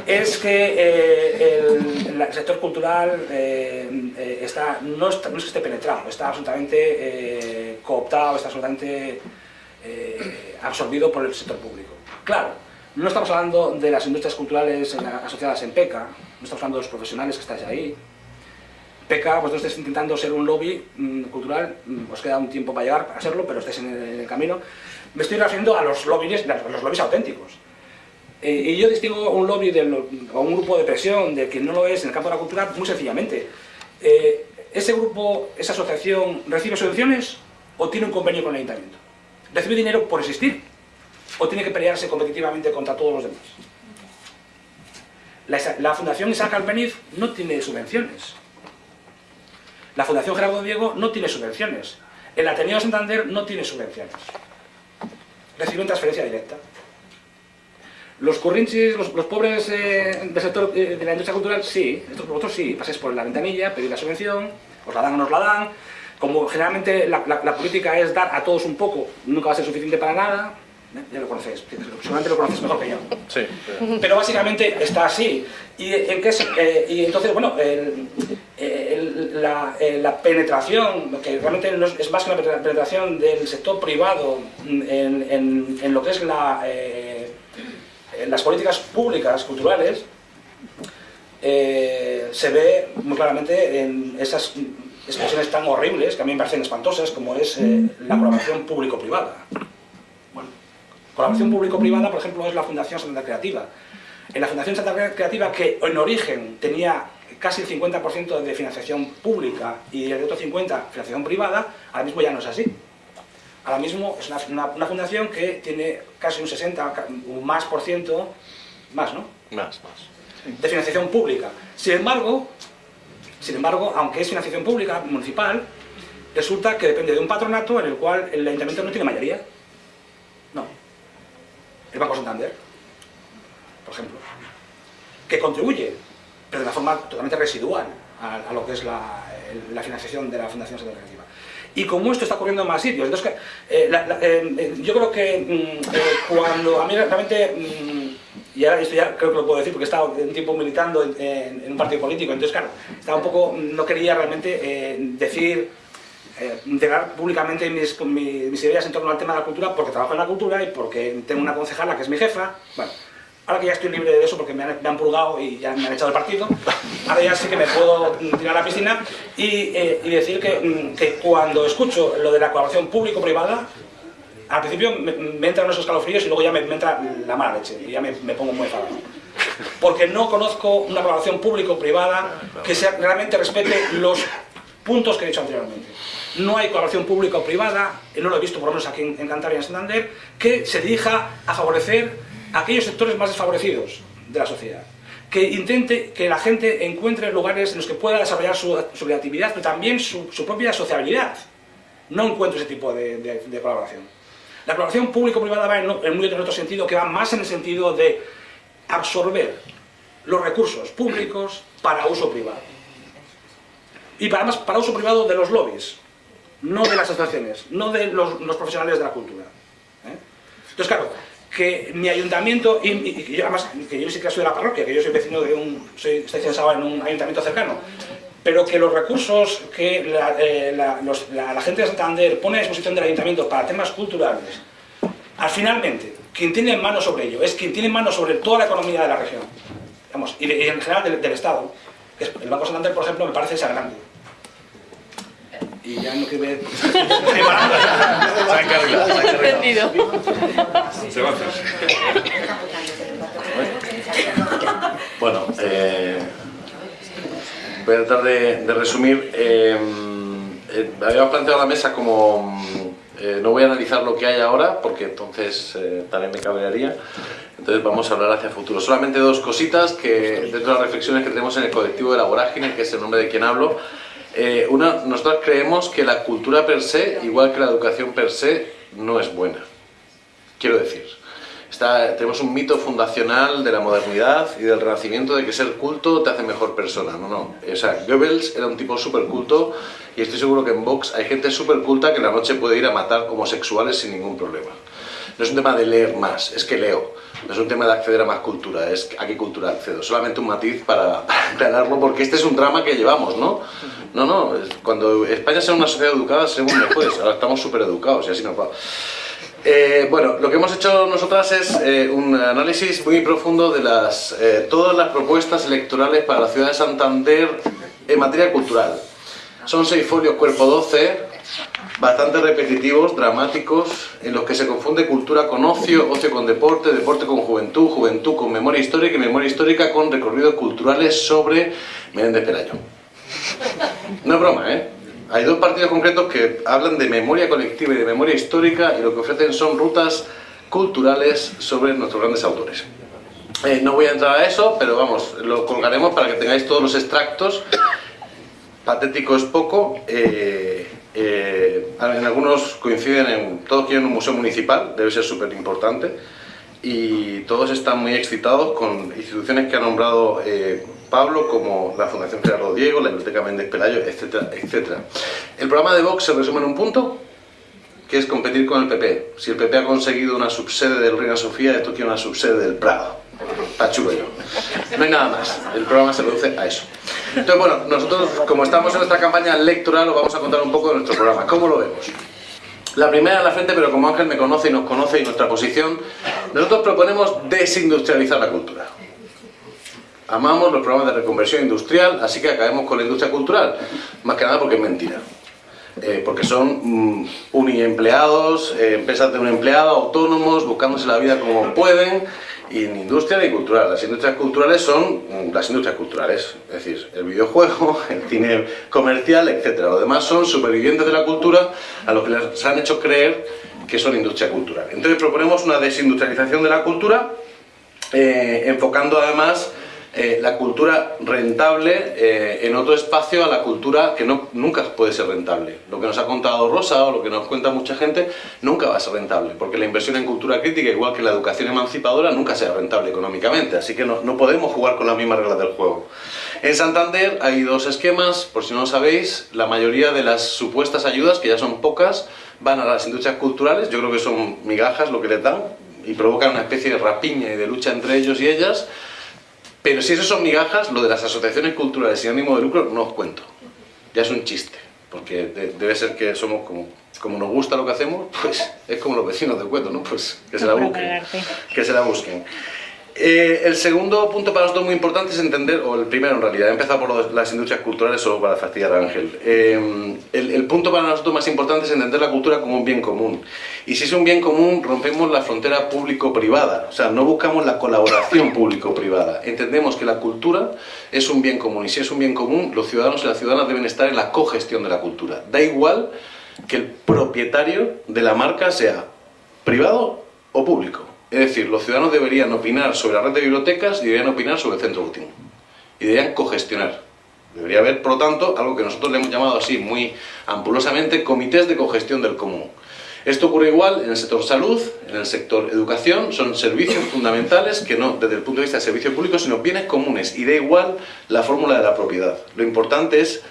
es que eh, el, sector cultural eh, está, no, está, no es que esté penetrado, está absolutamente cooptado, está absolutamente absorbido por el sector público. Claro, no estamos hablando de las industrias culturales asociadas en PECA, no estamos hablando de los profesionales que estáis ahí. PECA, vosotros estáis intentando ser un lobby mm, cultural, mm, os queda un tiempo para llegar a serlo, pero estáis en el, camino. Me estoy refiriendo a los lobbies, los lobbies auténticos. Eh, y yo distingo un lobby de o un grupo de presión de quien no lo es en el campo de la cultura muy sencillamente. Eh, ¿Ese grupo, esa asociación, recibe subvenciones o tiene un convenio con el ayuntamiento? ¿Recibe dinero por existir? o tiene que pelearse competitivamente contra todos los demás. La, Fundación Isaac Albeniz no tiene subvenciones. La Fundación Gerardo Diego no tiene subvenciones. El Ateneo Santander no tiene subvenciones. Reciben transferencia directa. Los currinchis, los, pobres eh, del sector eh, de la industria cultural, sí. Estos vosotros sí. Pasáis por la ventanilla, pedís la subvención, os la dan o no os la dan. Como generalmente la política es dar a todos un poco, nunca va a ser suficiente para nada, ya lo conocéis, seguramente lo conocéis mejor que yo. Sí. Pero básicamente está así. Y, en qué eh, y entonces, bueno, la, eh, la, penetración, que realmente es más que una penetración del sector privado en, en, lo que es la, eh, las políticas públicas culturales, se ve muy claramente en esas expresiones tan horribles, que a mí me parecen espantosas, como es la colaboración público-privada. Colaboración público-privada, por ejemplo, es la Fundación Santa Creativa. En la Fundación Santa Creativa, que en origen tenía casi el 50% de financiación pública y el otro 50% financiación privada, ahora mismo ya no es así. Ahora mismo es una, fundación que tiene casi un 60 o más por ciento, más, ¿no? Más, más. De financiación pública. Sin embargo, sin embargo, aunque es financiación pública, municipal, resulta que depende de un patronato en el cual el ayuntamiento no tiene mayoría. El Banco Santander, por ejemplo, que contribuye, pero de una forma totalmente residual a, lo que es la, financiación de la Fundación Santander. Y como esto está ocurriendo en más sitios, entonces eh, eh, yo creo que mm, eh, cuando a mí realmente, mm, y ahora esto ya creo que lo puedo decir porque he estado un tiempo militando en, en un partido político, entonces claro, estaba un poco, no quería realmente decir eh, integrar públicamente mis, mis, ideas en torno al tema de la cultura porque trabajo en la cultura y porque tengo una concejala que es mi jefa. Bueno, ahora que ya estoy libre de eso porque me han, me purgado y ya me han echado el partido, ahora ya sí que me puedo tirar a la piscina y, eh, decir que, mm, que, cuando escucho lo de la colaboración público-privada, al principio me, entran unos escalofríos y luego ya me, entra la mala leche y ya me, pongo muy enfadado. Porque no conozco una colaboración público-privada que sea, realmente respete los puntos que he dicho anteriormente no hay colaboración pública o privada, y no lo he visto por lo menos aquí en, Cantabria y en Santander, que se dirija a favorecer a aquellos sectores más desfavorecidos de la sociedad. Que intente que la gente encuentre lugares en los que pueda desarrollar su, creatividad, pero también su, propia sociabilidad. No encuentro ese tipo de, colaboración. La colaboración público-privada va en, en, otro sentido, que va más en el sentido de absorber los recursos públicos para uso privado. Y para, para uso privado de los lobbies, no de las asociaciones, no de los, los profesionales de la cultura. ¿eh? Entonces, claro, que mi ayuntamiento, y, y- yo además, que yo sí que soy de la parroquia, que yo soy vecino de un, soy, estoy censado en un ayuntamiento cercano, pero que los recursos que la, eh, la- los- la- la gente de Santander pone a disposición del ayuntamiento para temas culturales, al finalmente, quien tiene mano sobre ello es quien tiene mano sobre toda la economía de la región, Vamos, y, de- y en general del, del Estado. El Banco Santander, por ejemplo, me parece grande. Y ya no que ver... estoy parando. Se ha encarrilado, se ha encarrilado. Entendido. Se va a hacer. Bueno, eh, voy a tratar de, de resumir. Eh, eh, habíamos planteado la mesa como... eh, no voy a analizar lo que hay ahora, porque entonces eh, también me cabrearía. Entonces vamos a hablar hacia el futuro. Solamente dos cositas que dentro de las reflexiones que tenemos en el colectivo de la vorágine, que es el nombre de quien hablo, eh, nosotros creemos que la cultura per se, igual que la educación per se, no es buena. Quiero decir, tenemos un mito fundacional de la modernidad y del renacimiento de que ser culto te hace mejor persona. No, no. O Goebbels era un tipo súper culto y estoy seguro que en Vox hay gente súper culta que en la noche puede ir a matar homosexuales sin ningún problema. No es un tema de leer más, es que leo. No es un tema de acceder a más cultura, es a qué cultura accedo. Solamente un matiz para, para aclararlo, porque este es un drama que llevamos, ¿no? No, no, cuando España sea una sociedad educada seremos mejores, ahora estamos súper educados y así nos va. Eh, bueno, lo que hemos hecho nosotras es eh, un análisis muy profundo de las, eh, todas las propuestas electorales para la ciudad de Santander en materia cultural. Son seis folios cuerpo 12, bastante repetitivos, dramáticos, en los que se confunde cultura con ocio, ocio con deporte, deporte con juventud, juventud con memoria histórica y memoria histórica con recorridos culturales sobre Menéndez Pelayo. No es broma, ¿eh? Hay dos partidos concretos que hablan de memoria colectiva y de memoria histórica y lo que ofrecen son rutas culturales sobre nuestros grandes autores. Eh, no voy a entrar a eso, pero vamos, lo colgaremos para que tengáis todos los extractos. Patético es poco. eh, eh, en algunos coinciden en... Todos quieren un museo municipal, debe ser súper importante. Y todos están muy excitados con instituciones que ha nombrado eh, Pablo, como la Fundación Gerardo Diego, la Biblioteca Méndez Pelayo, etcétera, etcétera. El programa de Vox se resume en un punto, que es competir con el PP. Si el PP ha conseguido una subsede del Reina Sofía, esto quiere una subsede del Prado. Yo. No hay nada más. El programa se reduce a eso. Entonces, bueno, nosotros, como estamos en nuestra campaña electoral, os vamos a contar un poco de nuestro programa. ¿Cómo lo vemos? La primera en la frente, pero como Ángel me conoce y nos conoce y nuestra posición, nosotros proponemos desindustrializar la cultura. Amamos los programas de reconversión industrial, así que acabemos con la industria cultural. Más que nada porque es mentira. Eh, porque son mm, uniempleados, eh, empresas de un empleado, autónomos, buscándose la vida como pueden, y ni industria ni cultural. Las industrias culturales son mm, las industrias culturales, es decir, el videojuego, el cine comercial, etc. Lo demás son supervivientes de la cultura a los que les han hecho creer que son industria cultural. Entonces proponemos una desindustrialización de la cultura, eh, enfocando además eh, la cultura rentable eh, en otro espacio a la cultura que no, nunca puede ser rentable. Lo que nos ha contado Rosa o lo que nos cuenta mucha gente nunca va a ser rentable, porque la inversión en cultura crítica, igual que la educación emancipadora, nunca será rentable económicamente, así que no, no podemos jugar con las mismas reglas del juego. En Santander hay dos esquemas, por si no lo sabéis, la mayoría de las supuestas ayudas, que ya son pocas, van a las industrias culturales, yo creo que son migajas lo que les dan, y provocan una especie de rapiña y de lucha entre ellos y ellas, pero si eso son migajas, lo de las asociaciones culturales sin ánimo de lucro no os cuento. Ya es un chiste, porque de- debe ser que somos como, como nos gusta lo que hacemos, pues es como los vecinos del cuento, ¿no? Pues que se la busquen. Que se la busquen. Eh, el segundo punto para nosotros muy importante es entender, o el primero en realidad, he empezado por las industrias culturales solo para fastidiar a Ángel. Eh, el, el punto para nosotros más importante es entender la cultura como un bien común. Y si es un bien común, rompemos la frontera público-privada. O sea, no buscamos la colaboración público-privada. Entendemos que la cultura es un bien común. Y si es un bien común, los ciudadanos y las ciudadanas deben estar en la cogestión de la cultura. Da igual que el propietario de la marca sea privado o público. Es decir, los ciudadanos deberían opinar sobre la red de bibliotecas y deberían opinar sobre el centro último. Y deberían cogestionar. Debería haber, por lo tanto, algo que nosotros le hemos llamado así muy ampulosamente comités de cogestión del común. Esto ocurre igual en el sector salud, en el sector educación, son servicios fundamentales que no desde el punto de vista de servicio público, sino bienes comunes y da igual la fórmula de la propiedad. Lo importante es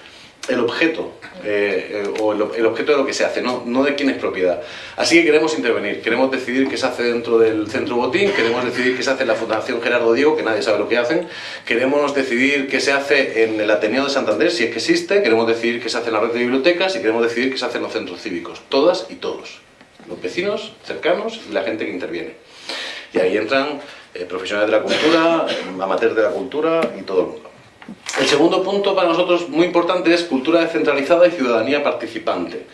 el objeto eh, eh, o el, objeto de lo que se hace, no, de quién es propiedad. Así que queremos intervenir, queremos decidir qué se hace dentro del Centro Botín, queremos decidir qué se hace en la Fundación Gerardo Diego, que nadie sabe lo que hacen, queremos decidir qué se hace en el Ateneo de Santander, si es que existe, queremos decidir qué se hace en la red de bibliotecas y queremos decidir qué se hace en los centros cívicos, todas y todos, los vecinos cercanos y la gente que interviene. Y ahí entran eh, profesionales de la cultura, amateurs de la cultura y todo el mundo. El segundo punto para nosotros muy importante es cultura descentralizada y ciudadanía participante.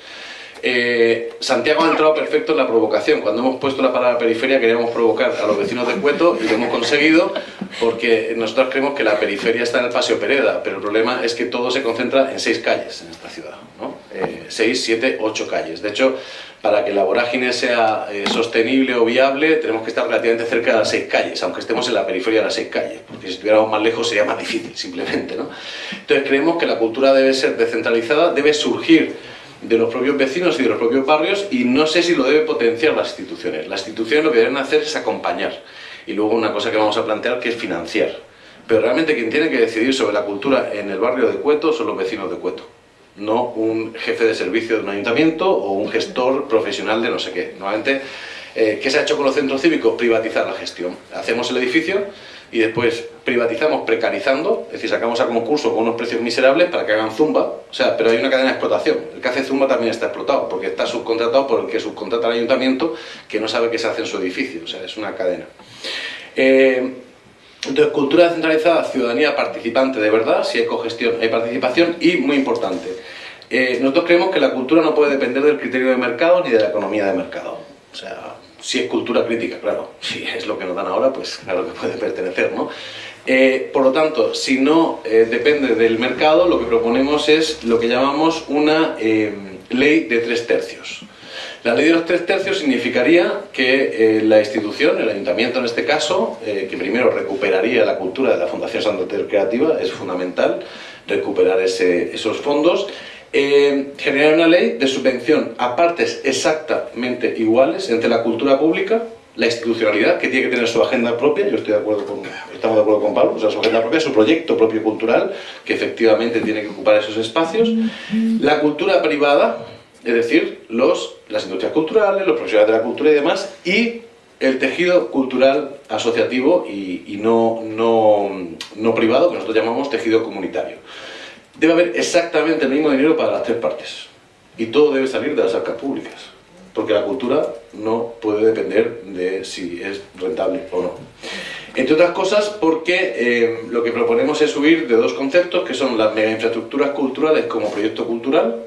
Eh, Santiago ha entrado perfecto en la provocación. Cuando hemos puesto la palabra periferia queríamos provocar a los vecinos de Cueto y lo hemos conseguido porque nosotros creemos que la periferia está en el Paseo Pereda, pero el problema es que todo se concentra en seis calles en esta ciudad. ¿no? Eh, seis, siete, ocho calles. De hecho, para que la vorágine sea eh, sostenible o viable tenemos que estar relativamente cerca de las seis calles, aunque estemos en la periferia de las seis calles, porque si estuviéramos más lejos sería más difícil, simplemente. ¿no? Entonces creemos que la cultura debe ser descentralizada, debe surgir de los propios vecinos y de los propios barrios y no sé si lo debe potenciar las instituciones. Las instituciones lo que deben hacer es acompañar y luego una cosa que vamos a plantear que es financiar. Pero realmente quien tiene que decidir sobre la cultura en el barrio de Cueto son los vecinos de Cueto no un jefe de servicio de un ayuntamiento o un gestor profesional de no sé qué. Normalmente, eh, ¿qué se ha hecho con los centros cívicos? Privatizar la gestión. Hacemos el edificio y después privatizamos precarizando, es decir, sacamos a concurso con unos precios miserables para que hagan zumba, o sea, pero hay una cadena de explotación. El que hace zumba también está explotado, porque está subcontratado por el que subcontrata al ayuntamiento que no sabe qué se hace en su edificio, o sea, es una cadena. Eh, entonces, cultura descentralizada, ciudadanía participante de verdad, si hay cogestión, hay participación y, muy importante, eh, nosotros creemos que la cultura no puede depender del criterio de mercado ni de la economía de mercado. O sea, si es cultura crítica, claro, si es lo que nos dan ahora, pues claro que puede pertenecer, ¿no? Eh, por lo tanto, si no eh, depende del mercado, lo que proponemos es lo que llamamos una ley de tres tercios. La ley de los tres tercios significaría que eh, la institución, el ayuntamiento en este caso, eh, que primero recuperaría la cultura de la Fundación Santander Creativa, es fundamental recuperar esos fondos, eh, generar una ley de subvención a partes exactamente iguales entre la cultura pública, la institucionalidad, que tiene que tener su agenda propia, yo estoy de acuerdo con, estamos de acuerdo con Pablo, o sea, su agenda propia, su proyecto propio cultural, que efectivamente tiene que ocupar esos espacios, la cultura privada, es decir, los, las industrias culturales, los profesionales de la cultura y demás, y el tejido cultural asociativo y, no, no, privado, que nosotros llamamos tejido comunitario. Debe haber exactamente el mismo dinero para las tres partes, y todo debe salir de las arcas públicas, porque la cultura no puede depender de si es rentable o no. Entre otras cosas porque eh, lo que proponemos es subir de dos conceptos, que son las mega infraestructuras culturales como proyecto cultural,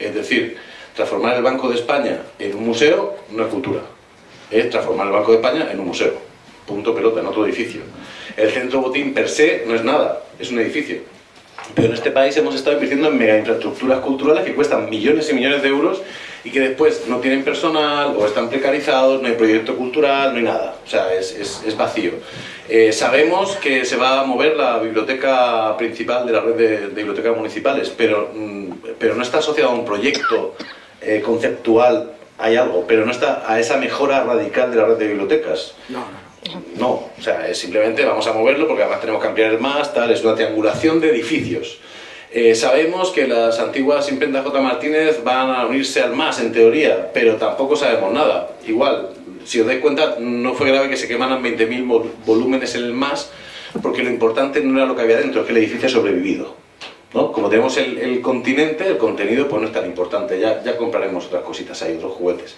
es decir, Transformar el Banco de España en un museo no es cultura, es transformar el Banco de España en un museo. Punto pelota, en otro edificio. El centro botín per se no es nada, es un edificio. Pero en este país hemos estado invirtiendo en mega infraestructuras culturales que cuestan millones y millones de euros y que después no tienen personal o están precarizados, no hay proyecto cultural, no hay nada. O sea, es, es, vacío. Eh, sabemos que se va a mover la biblioteca principal de la red de, bibliotecas municipales, pero, mm, pero no está asociado a un proyecto eh, conceptual hay algo, pero no está a esa mejora radical de la red de bibliotecas. No, no. No, o sea, es simplemente vamos a moverlo porque además tenemos que ampliar el más, tal, es una triangulación de edificios. Eh, sabemos que las antiguas imprentas J. Martínez van a unirse al más en teoría, pero tampoco sabemos nada. Igual, si os dais cuenta, no fue grave que se quemaran 20.000 volúmenes en el más, porque lo importante no era lo que había dentro, es que el edificio ha sobrevivido. Como tenemos el, continente, el contenido pues no es tan importante, ya, ya compraremos otras cositas ahí, otros juguetes.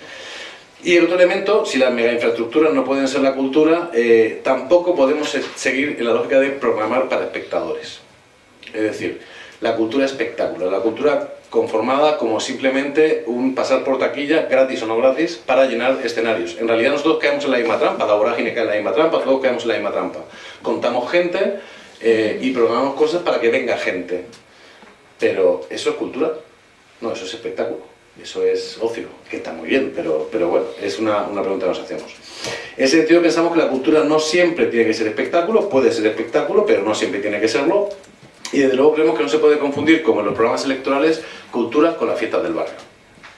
Y el otro elemento, si las mega infraestructuras no pueden ser la cultura, eh, tampoco podemos seguir en la lógica de programar para espectadores. Es decir, la cultura espectáculo, la cultura conformada como simplemente un pasar por taquilla, gratis o no gratis, para llenar escenarios. En realidad nosotros caemos en la misma trampa, la vorágine cae en la misma trampa, todos caemos en la misma trampa. Contamos gente eh, y programamos cosas para que venga gente. Pero, ¿eso es cultura? No, eso es espectáculo. Eso es ocio, que está muy bien, pero, pero bueno, es una, una pregunta que nos hacemos. En ese sentido pensamos que la cultura no siempre tiene que ser espectáculo, puede ser espectáculo, pero no siempre tiene que serlo. Y desde luego creemos que no se puede confundir, como en los programas electorales, cultura con las fiestas del barrio.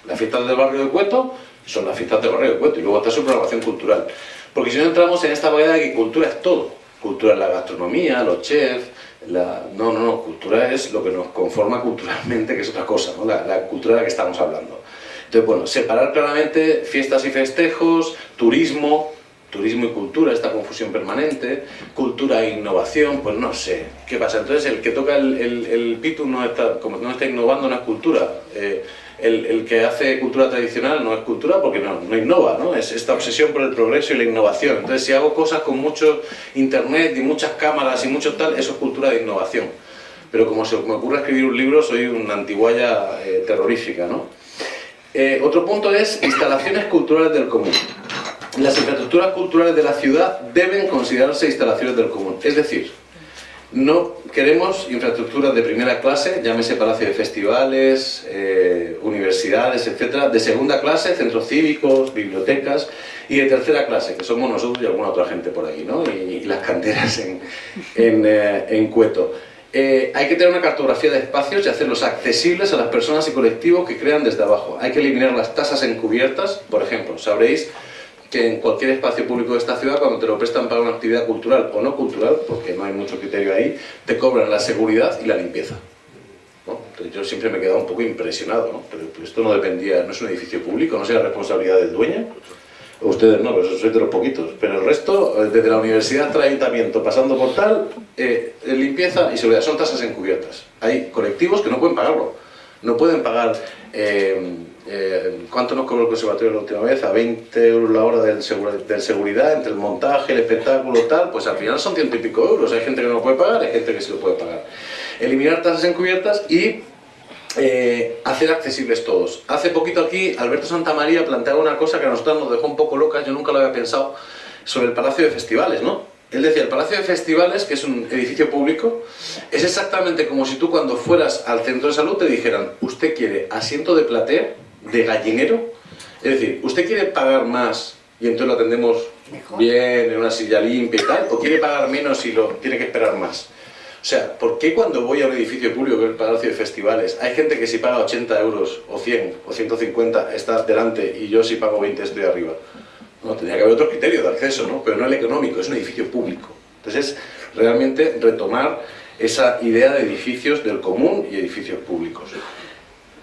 Las fiestas del barrio de Cueto son las fiestas de barrio de Cueto, y luego está su programación cultural. Porque si no entramos en esta variedad de que cultura es todo. Cultura es la gastronomía, los chefs, la... no, no, no, cultura es lo que nos conforma culturalmente, que es otra cosa, ¿no? la, la cultura de la que estamos hablando. Entonces, bueno, separar claramente fiestas y festejos, turismo, turismo y cultura, esta confusión permanente, cultura e innovación, pues no sé, ¿qué pasa? Entonces el que toca el, el, el pitu no está, como no está innovando, no es cultura. Eh, el, que hace cultura tradicional no es cultura porque no, no, innova, ¿no? Es esta obsesión por el progreso y la innovación. Entonces si hago cosas con mucho internet y muchas cámaras y mucho tal, eso es cultura de innovación. Pero como se me ocurre escribir un libro, soy una antiguaya eh, terrorífica, ¿no? Eh, otro punto es instalaciones culturales del común. Las infraestructuras culturales de la ciudad deben considerarse instalaciones del común. Es decir, no queremos infraestructuras de primera clase, llámese palacio de festivales, eh, universidades, etcétera, de segunda clase, centros cívicos, bibliotecas, y de tercera clase, que somos nosotros y alguna otra gente por ahí, ¿no? y, y las canteras en, en, eh, en Cueto. Eh, hay que tener una cartografía de espacios y hacerlos accesibles a las personas y colectivos que crean desde abajo. Hay que eliminar las tasas encubiertas, por ejemplo, sabréis que en cualquier espacio público de esta ciudad, cuando te lo prestan para una actividad cultural o no cultural, porque no hay mucho criterio ahí, te cobran la seguridad y la limpieza. yo siempre me he quedado un poco impresionado, ¿no? pero esto no dependía, no es un edificio público, no es la responsabilidad del dueño. Ustedes no, pero sois de los poquitos. Pero el resto, eh, desde la universidad hasta el ayuntamiento, pasando por tal, eh, limpieza y seguridad, son tasas encubiertas. Hay colectivos que no pueden pagarlo. No pueden pagar... Eh, eh, ¿Cuánto nos cobró el conservatorio la última vez? A 20 euros la hora del, segura, del seguridad, entre el montaje, el espectáculo, tal, pues al final son ciento y pico euros. Hay gente que no lo puede pagar, hay gente que sí lo puede pagar. Eliminar tasas encubiertas y eh, hacer accesibles todos. Hace poquito aquí Alberto Santamaría planteaba una cosa que a nosotros nos dejó un poco locas, yo nunca lo había pensado, sobre el Palacio de Festivales, ¿no? Él decía, el Palacio de Festivales, que es un edificio público, es exactamente como si tú cuando fueras al centro de salud te dijeran, usted quiere asiento de platea, de gallinero, es decir, usted quiere pagar más y entonces lo atendemos Mejor. bien, en una silla limpia y tal, o quiere pagar menos y lo tiene que esperar más. O sea, ¿por qué cuando voy a un edificio público que es el Palacio de Festivales, hay gente que si paga 80 euros o 100 o 150 está delante y yo si pago 20 estoy arriba? No, tendría que haber otro criterio de acceso, ¿no? Pero no el económico, es un edificio público. Entonces, realmente retomar esa idea de edificios del común y edificios públicos.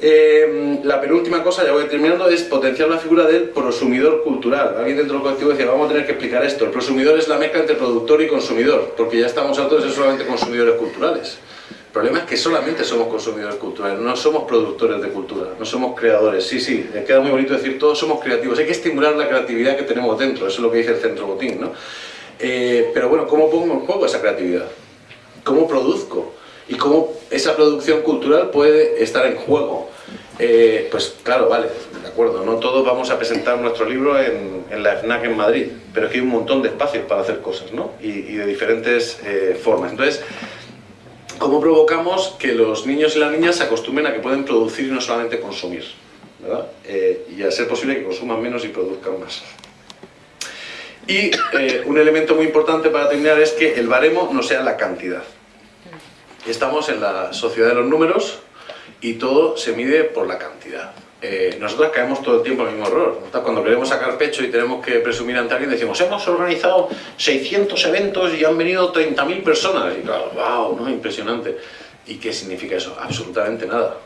Eh, la penúltima cosa, ya voy terminando, es potenciar la figura del prosumidor cultural. Alguien dentro del colectivo decía, vamos a tener que explicar esto. El prosumidor es la mezcla entre productor y consumidor, porque ya estamos hartos de solamente consumidores culturales. El problema es que solamente somos consumidores culturales, no somos productores de cultura, no somos creadores. Sí, sí, queda muy bonito decir todos somos creativos. Hay que estimular la creatividad que tenemos dentro, eso es lo que dice el Centro Botín, ¿no? Eh, pero bueno, ¿cómo pongo en juego esa creatividad? ¿Cómo produzco? ¿Y cómo esa producción cultural puede estar en juego? Eh, pues claro, vale, de acuerdo, no todos vamos a presentar nuestro libro en, la FNAC en Madrid, pero aquí hay un montón de espacios para hacer cosas, ¿no? Y, de diferentes eh, formas. Entonces, ¿cómo provocamos que los niños y las niñas se acostumbren a que pueden producir y no solamente consumir? ¿verdad? Eh, y a ser posible que consuman menos y produzcan más. Y un elemento muy importante para terminar es que el baremo no sea la cantidad. Estamos en la sociedad de los números, y todo se mide por la cantidad. Eh, nosotros caemos todo el tiempo en el mismo error. Cuando queremos sacar pecho y tenemos que presumir ante alguien, decimos, hemos organizado 600 eventos y han venido 30.000 personas. Y claro, wow, ¿no? impresionante. ¿Y qué significa eso? Absolutamente nada.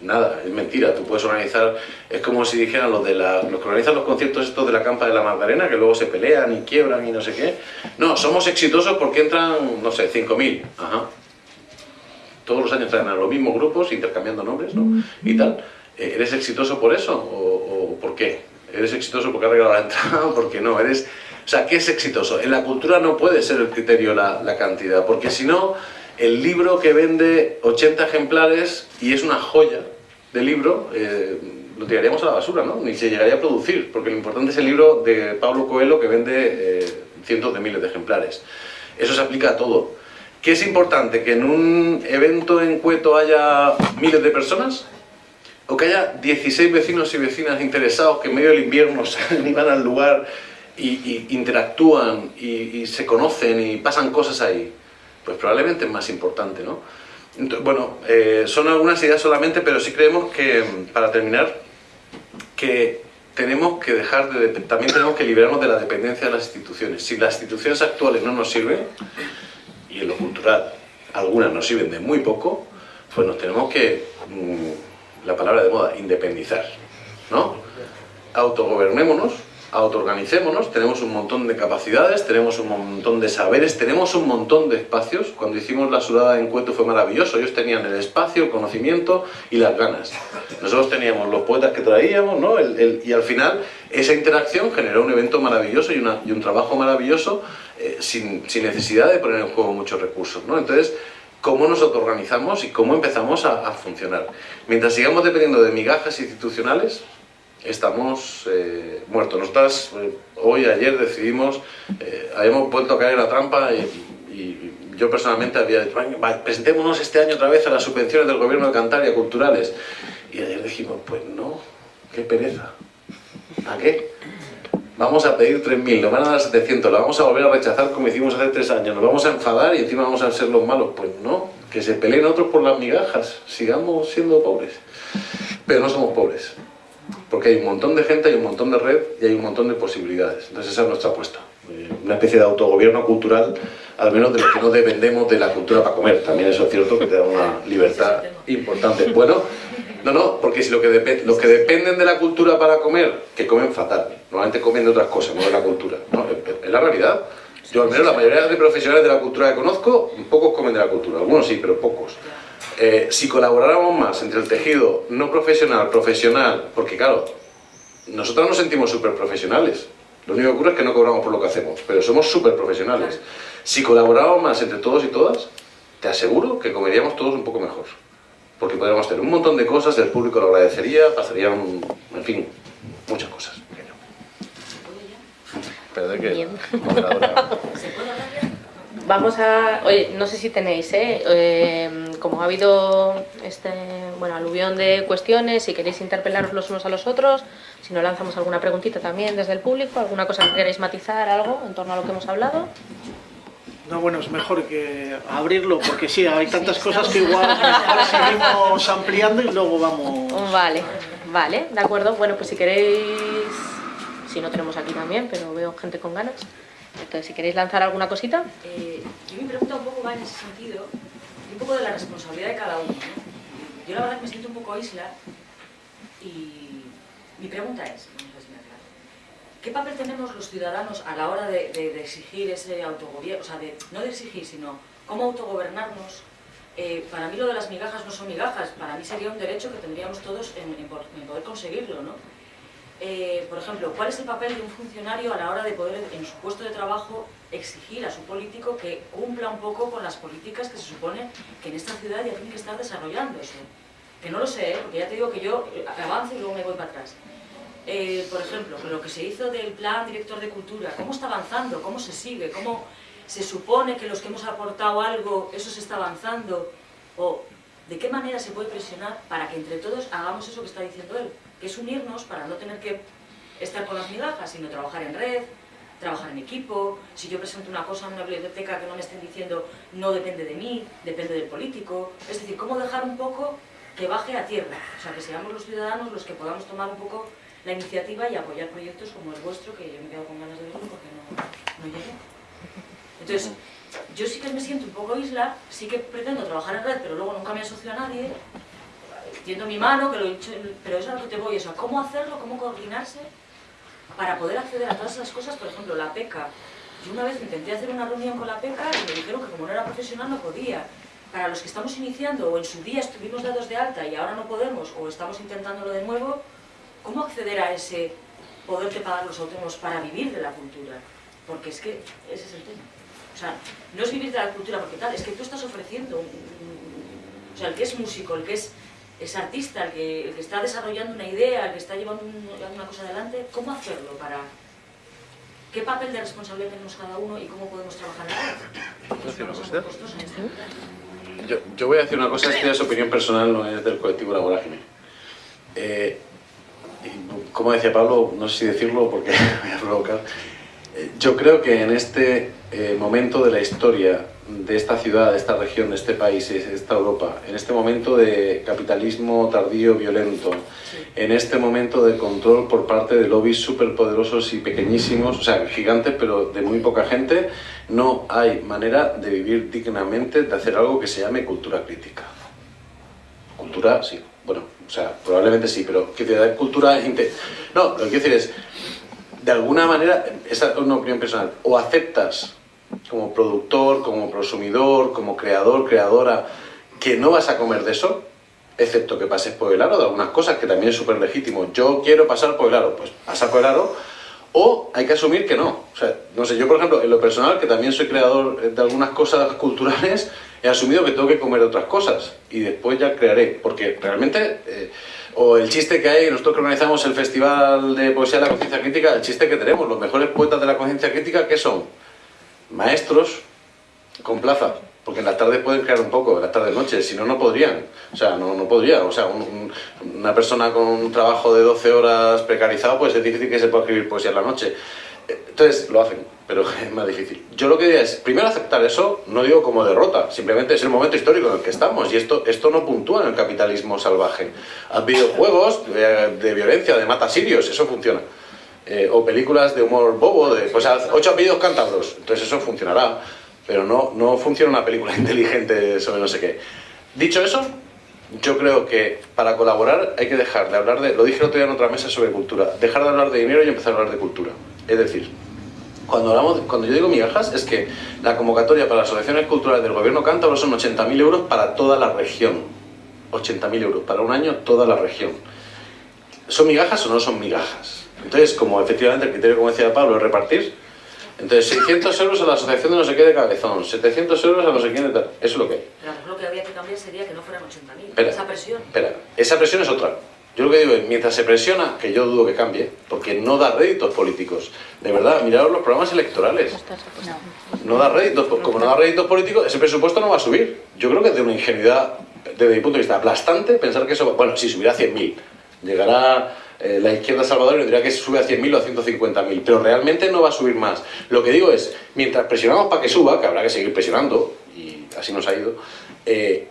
Nada, es mentira. Tú puedes organizar, es como si dijeran los, de la, los que organizan los conciertos estos de la Campa de la Magdalena, que luego se pelean y quiebran y no sé qué. No, somos exitosos porque entran, no sé, 5.000. Ajá todos los años traen a los mismos grupos, intercambiando nombres, ¿no? Y tal. Eh, ¿Eres exitoso por eso? ¿O, o por qué? ¿Eres exitoso porque has regalado la entrada o porque no? ¿Eres... O sea, ¿qué es exitoso? En la cultura no puede ser el criterio la, la cantidad, porque si no, el libro que vende 80 ejemplares y es una joya de libro, eh, lo tiraríamos a la basura, ¿no? Ni se llegaría a producir, porque lo importante es el libro de Pablo Coelho que vende eh, cientos de miles de ejemplares. Eso se aplica a todo. ¿Qué es importante? ¿Que en un evento en Cueto haya miles de personas? ¿O que haya 16 vecinos y vecinas interesados que en medio del invierno y van al lugar y, y interactúan y, y, se conocen y pasan cosas ahí? Pues probablemente es más importante, ¿no? Bueno, eh, son algunas ideas solamente, pero sí creemos que, para terminar, que tenemos que dejar de... También tenemos que liberarnos de la dependencia de las instituciones. Si las instituciones actuales no nos sirven, y en lo cultural algunas nos sirven de muy poco, pues nos tenemos que, mm, la palabra de moda, independizar, ¿no? Autogobernémonos, autoorganicémonos, tenemos un montón de capacidades, tenemos un montón de saberes, tenemos un montón de espacios. Cuando hicimos la sudada en Cueto fue maravilloso, ellos tenían el espacio, el conocimiento y las ganas. Nosotros teníamos los poetas que traíamos, ¿no? y al final esa interacción generó un evento maravilloso y, un trabajo maravilloso eh, sin, necesidad de poner en juego muchos recursos. ¿no? Entonces, cómo nos autoorganizamos y cómo empezamos a, a funcionar. Mientras sigamos dependiendo de migajas institucionales, estamos eh, muertos. Nosotras eh, hoy, ayer decidimos, eh, habíamos vuelto a caer en la trampa y, yo personalmente había dicho, presentémonos este año otra vez a las subvenciones del gobierno de Cantabria culturales. Y ayer dijimos, pues no, qué pereza. ¿A qué? Vamos a pedir 3.000, nos van a dar 700, lo vamos a volver a rechazar como hicimos hace tres años, nos vamos a enfadar y encima vamos a ser los malos. Pues no, que se peleen otros por las migajas, sigamos siendo pobres. Pero no somos pobres, porque hay un montón de gente, hay un montón de red y hay un montón de posibilidades. Entonces esa es nuestra apuesta. Eh, una especie de autogobierno cultural, al menos de lo que no dependemos de la cultura para comer. También eso es cierto que te da una libertad importante. Bueno, no, no, porque si lo que los que dependen de la cultura para comer, que comen fatal. Normalmente comen de otras cosas, no de la cultura. ¿no? Es la realidad. Yo al menos la mayoría de profesionales de la cultura que conozco, pocos comen de la cultura. Algunos sí, pero pocos. Eh, si colaboráramos más entre el tejido no profesional, profesional, porque claro, nosotros nos sentimos súper profesionales, lo único que ocurre es que no cobramos por lo que hacemos, pero somos súper profesionales. Si colaboráramos más entre todos y todas, te aseguro que comeríamos todos un poco mejor. Porque podríamos hacer un montón de cosas, el público lo agradecería, pasarían, en fin, muchas cosas. Pero que... Vamos a... Oye, no sé si tenéis, ¿eh? eh como ha habido este bueno, aluvión de cuestiones, si queréis interpelaros los unos a los otros, si no lanzamos alguna preguntita también desde el público, alguna cosa que queráis matizar, algo en torno a lo que hemos hablado. No, bueno, es mejor que abrirlo, porque sí, hay tantas cosas que igual seguimos ampliando y luego vamos... Vale, vale, de acuerdo. Bueno, pues si queréis, si no tenemos aquí también, pero veo gente con ganas. Entonces, si queréis lanzar alguna cosita. Eh, yo mi pregunta un poco va en ese sentido, un poco de la responsabilidad de cada uno. Yo la verdad que me siento un poco isla y mi pregunta es, ¿qué papel tenemos los ciudadanos a la hora de, exigir ese autogobierno? O sea, de, no de exigir, sino cómo autogobernarnos. Eh, para mí lo de las migajas no son migajas, para mí sería un derecho que tendríamos todos en, poder conseguirlo, ¿no? Eh, por ejemplo, ¿cuál es el papel de un funcionario a la hora de poder, en su puesto de trabajo, exigir a su político que cumpla un poco con las políticas que se supone que en esta ciudad ya tiene que estar desarrollando eso? Que no lo sé, ¿eh? porque ya te digo que yo avanzo y luego me voy para atrás. Eh, por ejemplo, lo que se hizo del plan director de cultura, ¿cómo está avanzando? ¿Cómo se sigue? ¿Cómo se supone que los que hemos aportado algo, eso se está avanzando? ¿O de qué manera se puede presionar para que entre todos hagamos eso que está diciendo él? que es unirnos para no tener que estar con las migajas, sino trabajar en red, trabajar en equipo, si yo presento una cosa en una biblioteca que no me estén diciendo no depende de mí, depende del político, es decir, cómo dejar un poco que baje a tierra, o sea, que seamos los ciudadanos los que podamos tomar un poco la iniciativa y apoyar proyectos como el vuestro, que yo me quedo con ganas de verlo porque no, no llegué. Entonces, yo sí que me siento un poco isla, sí que pretendo trabajar en red, pero luego nunca me asocio a nadie, tiendo mi mano, que lo pero eso es a lo que te voy, eso, cómo hacerlo, cómo coordinarse para poder acceder a todas esas cosas, por ejemplo, la PECA. Yo una vez intenté hacer una reunión con la PECA y me dijeron que como no era profesional no podía. Para los que estamos iniciando o en su día estuvimos dados de alta y ahora no podemos o estamos intentándolo de nuevo, ¿cómo acceder a ese poder de pagar los autónomos para vivir de la cultura? Porque es que ese es el tema. O sea, no es vivir de la cultura porque tal, es que tú estás ofreciendo, o sea, el que es músico, el que es es artista, el que, está desarrollando una idea, el que está llevando una cosa adelante, ¿cómo hacerlo para...? ¿Qué papel de responsabilidad tenemos cada uno y cómo podemos trabajar en? Yo, yo, voy a decir una cosa, es que es opinión personal, no es del colectivo La Vorágine. Eh, como decía Pablo, no sé si decirlo porque me voy a provocar, yo creo que en este eh, momento de la historia de esta ciudad, de esta región, de este país, de esta Europa, en este momento de capitalismo tardío violento, en este momento de control por parte de lobbies superpoderosos y pequeñísimos, o sea, gigantes, pero de muy poca gente, no hay manera de vivir dignamente, de hacer algo que se llame cultura crítica. Cultura, sí, bueno, o sea, probablemente sí, pero que te da cultura... No, lo que quiero decir es, de alguna manera, esa es una opinión personal, o aceptas como productor, como consumidor, como creador, creadora, que no vas a comer de eso, excepto que pases por el aro de algunas cosas, que también es súper legítimo. Yo quiero pasar por el aro, pues pasar por el aro, o hay que asumir que no. O sea, no sé, yo por ejemplo, en lo personal, que también soy creador de algunas cosas culturales, he asumido que tengo que comer otras cosas y después ya crearé, porque realmente... Eh, o el chiste que hay, nosotros que organizamos el Festival de Poesía de la Conciencia Crítica, el chiste que tenemos, los mejores poetas de la conciencia crítica, ¿qué son? maestros con plaza, porque en las tardes pueden crear un poco, en las tardes noches, si no, no podrían. O sea, no, no podría. O sea, una persona con un trabajo de 12 horas precarizado, pues es difícil que se pueda escribir poesía en la noche. Entonces, lo hacen, pero es más difícil. Yo lo que diría es, primero aceptar eso, no digo como derrota, simplemente es el momento histórico en el que estamos, y esto, esto no puntúa en el capitalismo salvaje. Hay videojuegos de, de violencia, de mata sirios, eso funciona. Eh, o películas de humor bobo, de pues ocho apellidos cántabros, entonces eso funcionará, pero no, no funciona una película inteligente sobre no sé qué. Dicho eso, yo creo que para colaborar hay que dejar de hablar de, lo dije el otro día en otra mesa sobre cultura, dejar de hablar de dinero y empezar a hablar de cultura. Es decir, cuando, hablamos, cuando yo digo migajas es que la convocatoria para las asociaciones culturales del gobierno cántabro son 80.000 euros para toda la región. 80.000 euros para un año toda la región. ¿Son migajas o no son migajas? Entonces, como efectivamente el criterio, como decía Pablo, es repartir, entonces 600 euros a la asociación de no sé qué de cabezón, 700 euros a no sé quién de tal, eso es lo que hay. Pero lo que había que cambiar sería que no fueran 80.000, esa presión. Espera, esa presión es otra. Yo lo que digo es, mientras se presiona, que yo dudo que cambie, porque no da réditos políticos. De verdad, miraros los programas electorales. No da réditos, como no da réditos políticos, ese presupuesto no va a subir. Yo creo que es de una ingenuidad, desde mi punto de vista, aplastante pensar que eso va... Bueno, si subirá a 100.000, llegará eh, la izquierda salvadoreña diría que sube a 100.000 o a 150.000, pero realmente no va a subir más. Lo que digo es, mientras presionamos para que suba, que habrá que seguir presionando, y así nos ha ido, eh,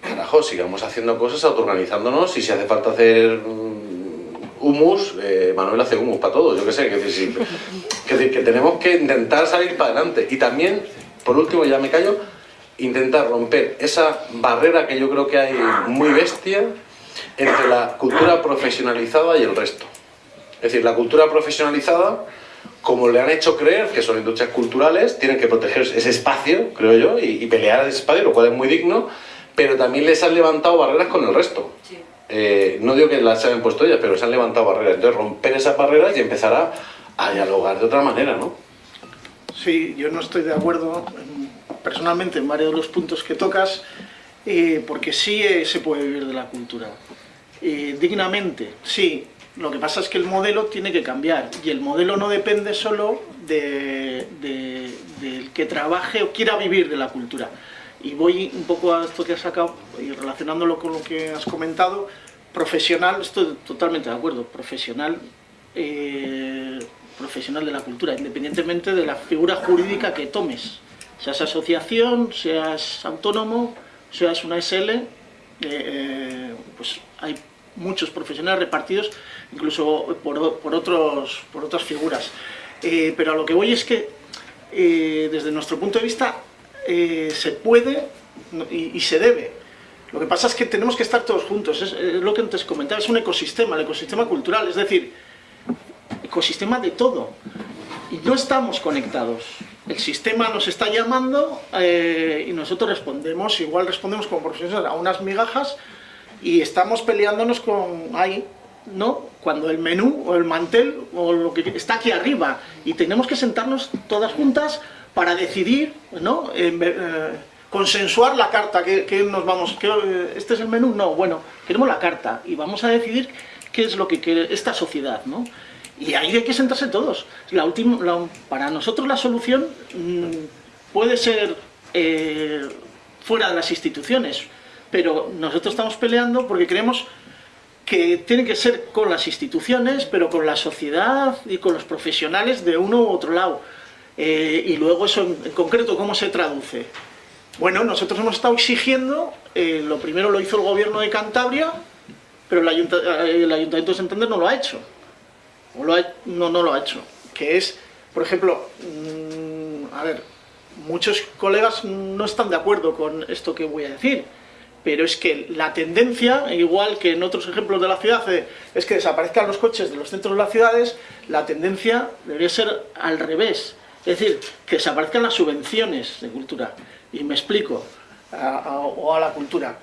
carajo, sigamos haciendo cosas, autoorganizándonos, y si hace falta hacer mm, humus, eh, Manuel hace humus para todos, yo qué sé, que, decir, que, que tenemos que intentar salir para adelante. Y también, por último, ya me callo, intentar romper esa barrera que yo creo que hay muy bestia entre la cultura profesionalizada y el resto. Es decir, la cultura profesionalizada, como le han hecho creer que son industrias culturales, tienen que proteger ese espacio, creo yo, y, pelear ese espacio, lo cual es muy digno, pero también les han levantado barreras con el resto. Eh, no digo que las hayan puesto ellas, pero se han levantado barreras. Entonces, romper esas barreras y empezar a, a dialogar de otra manera, ¿no? Sí, yo no estoy de acuerdo personalmente en varios de los puntos que tocas, eh, porque sí eh, se puede vivir de la cultura. Eh, dignamente, sí. Lo que pasa es que el modelo tiene que cambiar y el modelo no depende solo del que trabaje o quiera vivir de la cultura. Y voy un poco a esto que has sacado y relacionándolo con lo que has comentado. Profesional, estoy totalmente de acuerdo, profesional, profesional de la cultura, independientemente de la figura jurídica que tomes. Seas asociación, seas autónomo, seas una SL, eh, eh, pues hay muchos profesionales repartidos, incluso por, otros, por otras figuras. Eh, pero a lo que voy es que, desde nuestro punto de vista, se puede y, se debe. Lo que pasa es que tenemos que estar todos juntos, es, es lo que antes comentaba, es un ecosistema, el ecosistema cultural, es decir, ecosistema de todo. Y no estamos conectados el sistema nos está llamando eh, y nosotros respondemos, igual respondemos como profesionales a unas migajas y estamos peleándonos con ahí, ¿no? Cuando el menú o el mantel o lo que está aquí arriba y tenemos que sentarnos todas juntas para decidir, ¿no? Eh, consensuar la carta, que, nos vamos, que, eh, este es el menú, no, bueno, queremos la carta y vamos a decidir qué es lo que quiere esta sociedad, ¿no? Y ahí hay que sentarse todos. La última, para nosotros la solución mm, puede ser eh, fuera de las instituciones, pero nosotros estamos peleando porque creemos que tiene que ser con las instituciones, pero con la sociedad y con los profesionales de uno u otro lado. Eh, y luego eso en, concreto, ¿cómo se traduce? Bueno, nosotros hemos estado exigiendo, eh, lo primero lo hizo el gobierno de Cantabria, pero el, Ayuntamiento de Santander no lo ha hecho. No, no lo ha hecho. Que es, por ejemplo, mm, a ver, muchos colegas no están de acuerdo con esto que voy a decir, pero es que la tendencia, igual que en otros ejemplos de la ciudad, eh, es que desaparezcan los coches de los centros de las ciudades, la tendencia debería ser al revés. Es decir, que desaparezcan las subvenciones de cultura. Y me explico, o a la cultura.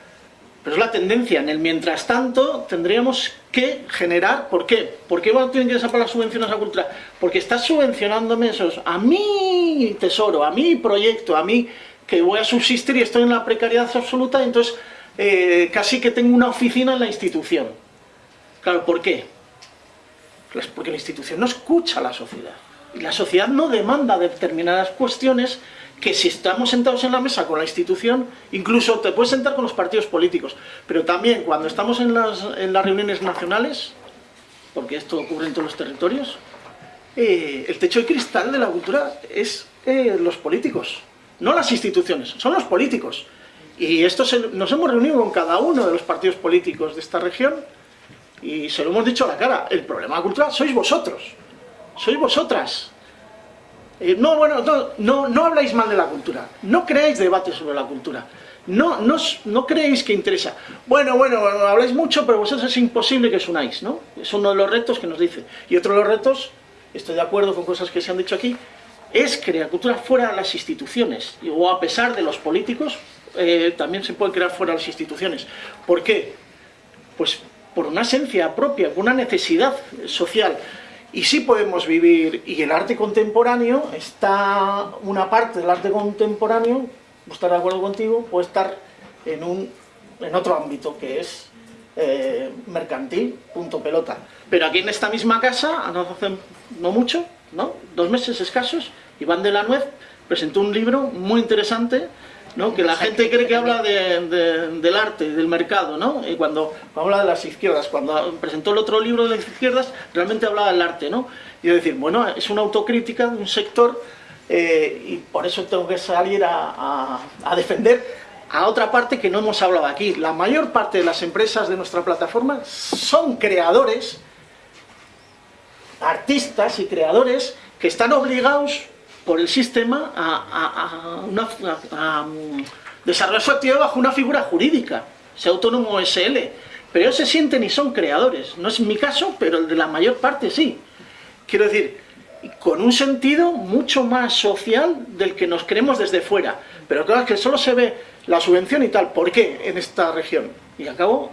Pero es la tendencia. En el mientras tanto tendríamos que generar... ¿Por qué? ¿Por qué tienen que desaparecer las subvenciones a cultura? Porque estás subvencionándome. A mi tesoro, a mi proyecto, a mí que voy a subsistir y estoy en la precariedad absoluta, entonces eh, casi que tengo una oficina en la institución. Claro, ¿por qué? Pues porque la institución no escucha a la sociedad. Y la sociedad no demanda determinadas cuestiones que si estamos sentados en la mesa con la institución, incluso te puedes sentar con los partidos políticos, pero también cuando estamos en las, reuniones nacionales, porque esto ocurre en todos los territorios, eh, el techo de cristal de la cultura es eh, los políticos, no las instituciones, son los políticos. Y esto nos hemos reunido con cada uno de los partidos políticos de esta región y se lo hemos dicho a la cara, el problema de la cultura sois vosotros, sois vosotras, eh, no, bueno, no, no, habláis mal de la cultura, no creáis debates sobre la cultura, no, no, no creéis que interesa. Bueno, bueno, habláis mucho, pero vosotros es imposible que os unáis, ¿no? Es uno de los retos que nos dice. Y otro de los retos, estoy de acuerdo con cosas que se han dicho aquí, es crear cultura fuera de las instituciones, o a pesar de los políticos, eh, también se puede crear fuera de las instituciones. ¿Por qué? Pues por una esencia propia, por una necesidad social. Y sí podemos vivir, y el arte contemporáneo está, una parte del arte contemporáneo, estar de acuerdo contigo, puede estar en, un, en otro ámbito que es eh, mercantil, punto pelota. Pero aquí en esta misma casa, hace no mucho, ¿no? dos meses escasos, Iván de la Nuez presentó un libro muy interesante ¿no? que la gente cree que habla del arte, del mercado, ¿no? y cuando habla de las izquierdas, cuando presentó el otro libro de las izquierdas, realmente hablaba del arte, ¿no? y decir, bueno, es una autocrítica de un sector eh, y por eso tengo que salir a, defender a otra parte que no hemos hablado aquí. La mayor parte de las empresas de nuestra plataforma son creadores, artistas y creadores que están obligados por el sistema a, mm, desarrollar su actividad bajo una figura jurídica, ese autónomo SL. Pero ellos se sienten y son creadores. No es mi caso, pero el de la mayor parte sí. Quiero decir, con un sentido mucho más social del que nos creemos desde fuera. Pero claro, que solo se ve la subvención y tal. ¿Por qué en esta región? Y acabo,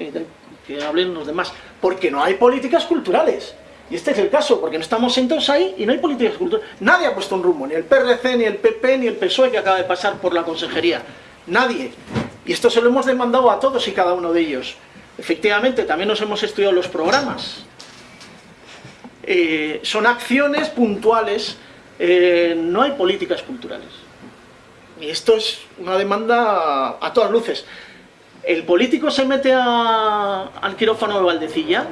que hablen los demás. Porque no hay políticas culturales. Y este es el caso, porque no estamos sentados ahí y no hay políticas culturales. Nadie ha puesto un rumbo, ni el PRC, ni el PP, ni el PSOE que acaba de pasar por la consejería. Nadie. Y esto se lo hemos demandado a todos y cada uno de ellos. Efectivamente, también nos hemos estudiado los programas. Eh, son acciones puntuales, eh, no hay políticas culturales. Y esto es una demanda a, todas luces. ¿El político se mete al quirófano de Valdecilla?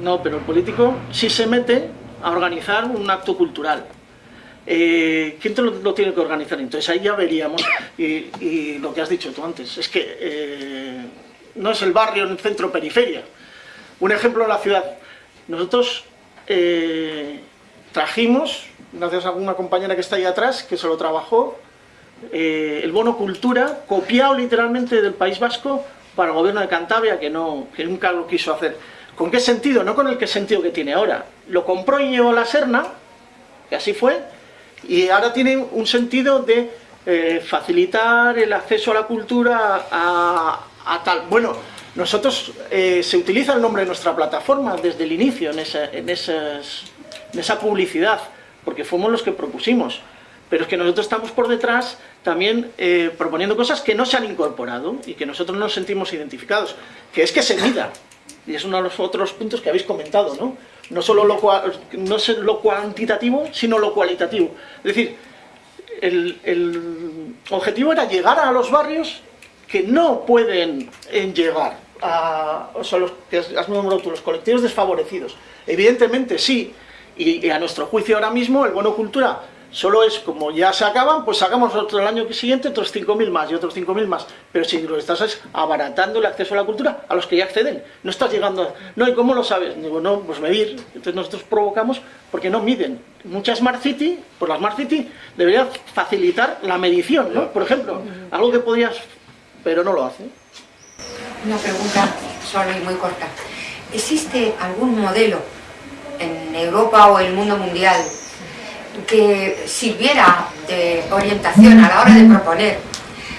No, pero el político sí se mete a organizar un acto cultural. Eh, ¿Quién te lo, tiene que organizar? Entonces ahí ya veríamos, y, lo que has dicho tú antes, es que eh, no es el barrio el centro-periferia. Un ejemplo la ciudad. Nosotros eh, trajimos, gracias a una compañera que está ahí atrás, que se lo trabajó, el bono cultura, copiado literalmente del País Vasco para el gobierno de Cantabria, que, no, que nunca lo quiso hacer. ¿Con qué sentido? No con el que sentido que tiene ahora. Lo compró y llevó a la Serna, que así fue, y ahora tiene un sentido de eh, facilitar el acceso a la cultura a, tal. Bueno, nosotros eh, se utiliza el nombre de nuestra plataforma desde el inicio en esa, publicidad, porque fuimos los que propusimos. Pero es que nosotros estamos por detrás también eh, proponiendo cosas que no se han incorporado y que nosotros no nos sentimos identificados, que es que se mida. Y es uno de los otros puntos que habéis comentado, ¿no? No solo lo, no es lo cuantitativo, sino lo cualitativo. Es decir, el, objetivo era llegar a los barrios que no pueden llegar a o sea, los que has nombrado los colectivos desfavorecidos. Evidentemente sí, y, a nuestro juicio ahora mismo el bono cultura Solo es como ya se acaban, pues sacamos otro el año siguiente otros 5.000 más y otros 5.000 más. Pero si lo estás es abaratando el acceso a la cultura a los que ya acceden. No estás llegando a... No, ¿y cómo lo sabes? Digo, no, pues medir. Entonces nosotros provocamos porque no miden. Muchas Smart City, pues la Smart City debería facilitar la medición, ¿no? Por ejemplo, algo que podrías... pero no lo hace. Una pregunta solo y muy corta. ¿Existe algún modelo en Europa o el mundo mundial que sirviera de orientación a la hora de proponer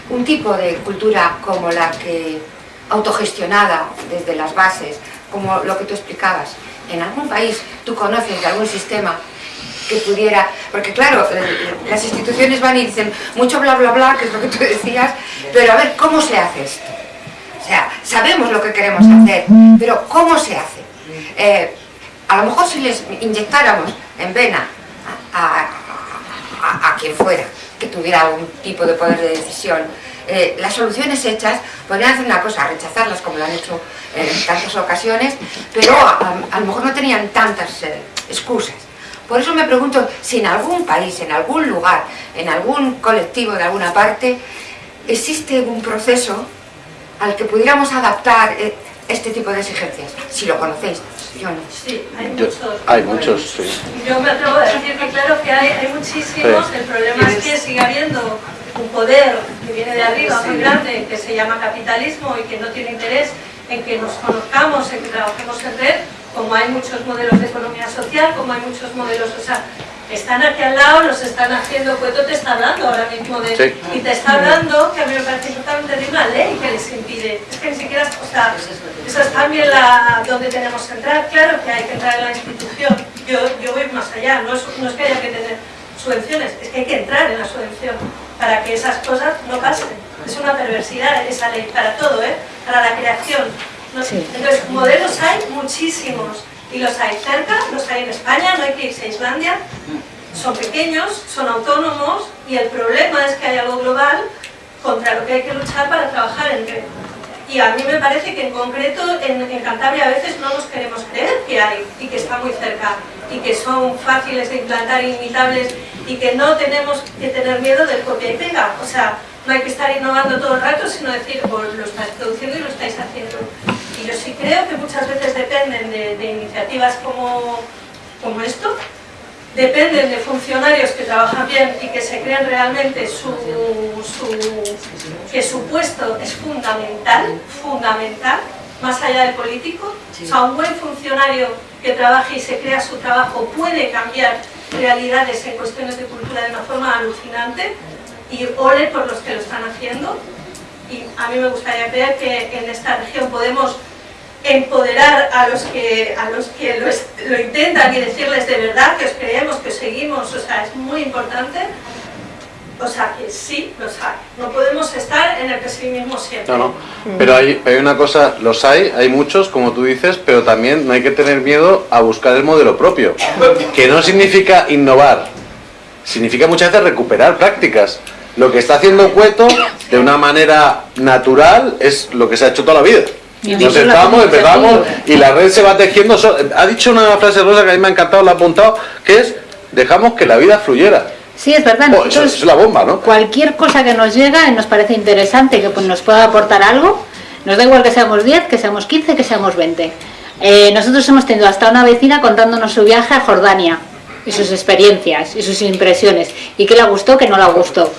un tipo de cultura como la que autogestionada desde las bases, como lo que tú explicabas. En algún país tú conoces de algún sistema que pudiera, porque claro, eh, las instituciones van y dicen mucho bla bla bla, que es lo que tú decías, pero a ver, ¿cómo se hace esto? O sea, sabemos lo que queremos hacer, pero ¿cómo se hace? Eh, a lo mejor si les inyectáramos en vena a, quien fuera que tuviera algún tipo de poder de decisión. Eh, las soluciones hechas podrían hacer una cosa, rechazarlas como lo han hecho en tantas ocasiones, pero a, lo mejor no tenían tantas eh, excusas. Por eso me pregunto si en algún país, en algún lugar, en algún colectivo de alguna parte, existe un proceso al que pudiéramos adaptar eh, este tipo de exigencias, si lo conocéis. Sí, hay muchos. hay muchos, sí. Yo me atrevo a decir que claro que hay, hay muchísimos, el problema es que sigue habiendo un poder que viene de arriba muy grande, que se llama capitalismo y que no tiene interés en que nos conozcamos, en que trabajemos en red, como hay muchos modelos de economía social, como hay muchos modelos, o sea, están aquí al lado, los están haciendo, Cueto te está hablando ahora mismo de... Y te está hablando, que a mí me parece importante, de una ley que les impide. Es que ni siquiera, o sea, eso es también la, donde tenemos que entrar. Claro que hay que entrar en la institución. Yo, yo voy más allá, no es, no es que haya que tener subvenciones, es que hay que entrar en la subvención para que esas cosas no pasen. Es una perversidad esa ley para todo, ¿eh? para la creación. Entonces, modelos hay muchísimos y los hay cerca, los hay en España, no hay que irse a Islandia, son pequeños, son autónomos y el problema es que hay algo global contra lo que hay que luchar para trabajar en red. Y a mí me parece que en concreto en, Cantabria a veces no nos queremos creer que hay y que está muy cerca y que son fáciles de implantar, inimitables y que no tenemos que tener miedo del copia y pega. O sea, no hay que estar innovando todo el rato, sino decir, pues lo estáis produciendo y lo estáis haciendo. Y yo sí creo que muchas veces dependen de, iniciativas como, como esto, dependen de funcionarios que trabajan bien y que se creen realmente su, que su puesto es fundamental, fundamental, más allá del político. O sea, un buen funcionario que trabaje y se crea su trabajo puede cambiar realidades en cuestiones de cultura de una forma alucinante y ole por los que lo están haciendo. Y a mí me gustaría creer que en esta región podemos empoderar a los que, a los que lo, intentan y decirles de verdad que os creemos, que os seguimos, o sea, es muy importante. O sea, que sí, los hay. No podemos estar en el pesimismo siempre. No, no. Pero hay, hay una cosa, los hay, hay muchos, como tú dices, pero también no hay que tener miedo a buscar el modelo propio. Que no significa innovar, significa muchas veces recuperar prácticas. Lo que está haciendo Cueto, de una manera natural, es lo que se ha hecho toda la vida. Nos sentamos, empezamos y la red se va tejiendo. Ha dicho una frase rosa que a mí me ha encantado, la ha apuntado, que es dejamos que la vida fluyera. Sí, es verdad. Oh, es la bomba, ¿no? Cualquier cosa que nos llega y nos parece interesante, que pues, nos pueda aportar algo, nos da igual que seamos 10, que seamos 15, que seamos 20. Eh, nosotros hemos tenido hasta una vecina contándonos su viaje a Jordania y sus experiencias y sus impresiones y qué le gustó, qué no le gustó.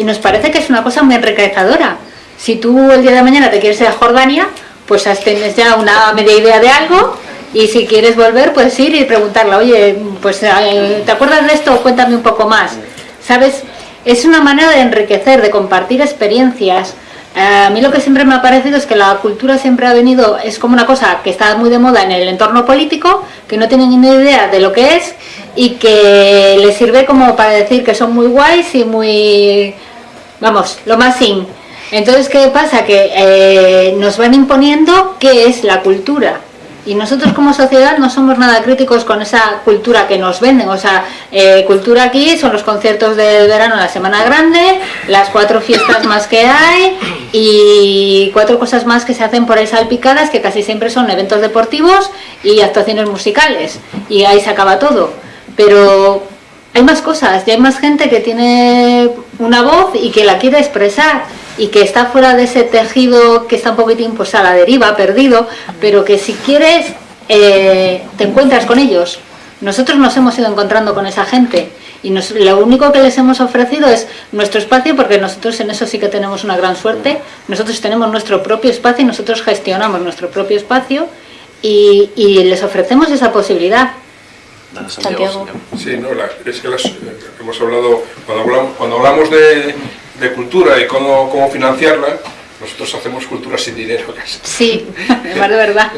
Y nos parece que es una cosa muy enriquecedora. Si tú el día de mañana te quieres ir a Jordania, pues tienes ya una media idea de algo y si quieres volver puedes ir y preguntarle, oye, pues eh, ¿te acuerdas de esto? Cuéntame un poco más. ¿Sabes? Es una manera de enriquecer, de compartir experiencias. Eh, a mí lo que siempre me ha parecido es que la cultura siempre ha venido, es como una cosa que está muy de moda en el entorno político, que no tienen ni idea de lo que es y que les sirve como para decir que son muy guays y muy, vamos, lo más sin. Entonces, ¿qué pasa? Que eh, nos van imponiendo qué es la cultura. Y nosotros como sociedad no somos nada críticos con esa cultura que nos venden. O sea, eh, cultura aquí son los conciertos del verano la Semana Grande, las cuatro fiestas más que hay y cuatro cosas más que se hacen por ahí salpicadas, que casi siempre son eventos deportivos y actuaciones musicales. Y ahí se acaba todo. Pero hay más cosas, y hay más gente que tiene una voz y que la quiere expresar y que está fuera de ese tejido que está un poquitín pues a la deriva, perdido, pero que si quieres eh, te encuentras con ellos. Nosotros nos hemos ido encontrando con esa gente y lo único que les hemos ofrecido es nuestro espacio porque nosotros en eso sí que tenemos una gran suerte. Nosotros tenemos nuestro propio espacio y nosotros gestionamos nuestro propio espacio y, y les ofrecemos esa posibilidad. Santiago. Sí, no, es que las, eh, hemos hablado, cuando hablamos, cuando hablamos de, de, cultura y cómo, cómo financiarla, nosotros hacemos cultura sin dinero casi. Sí, es de verdad.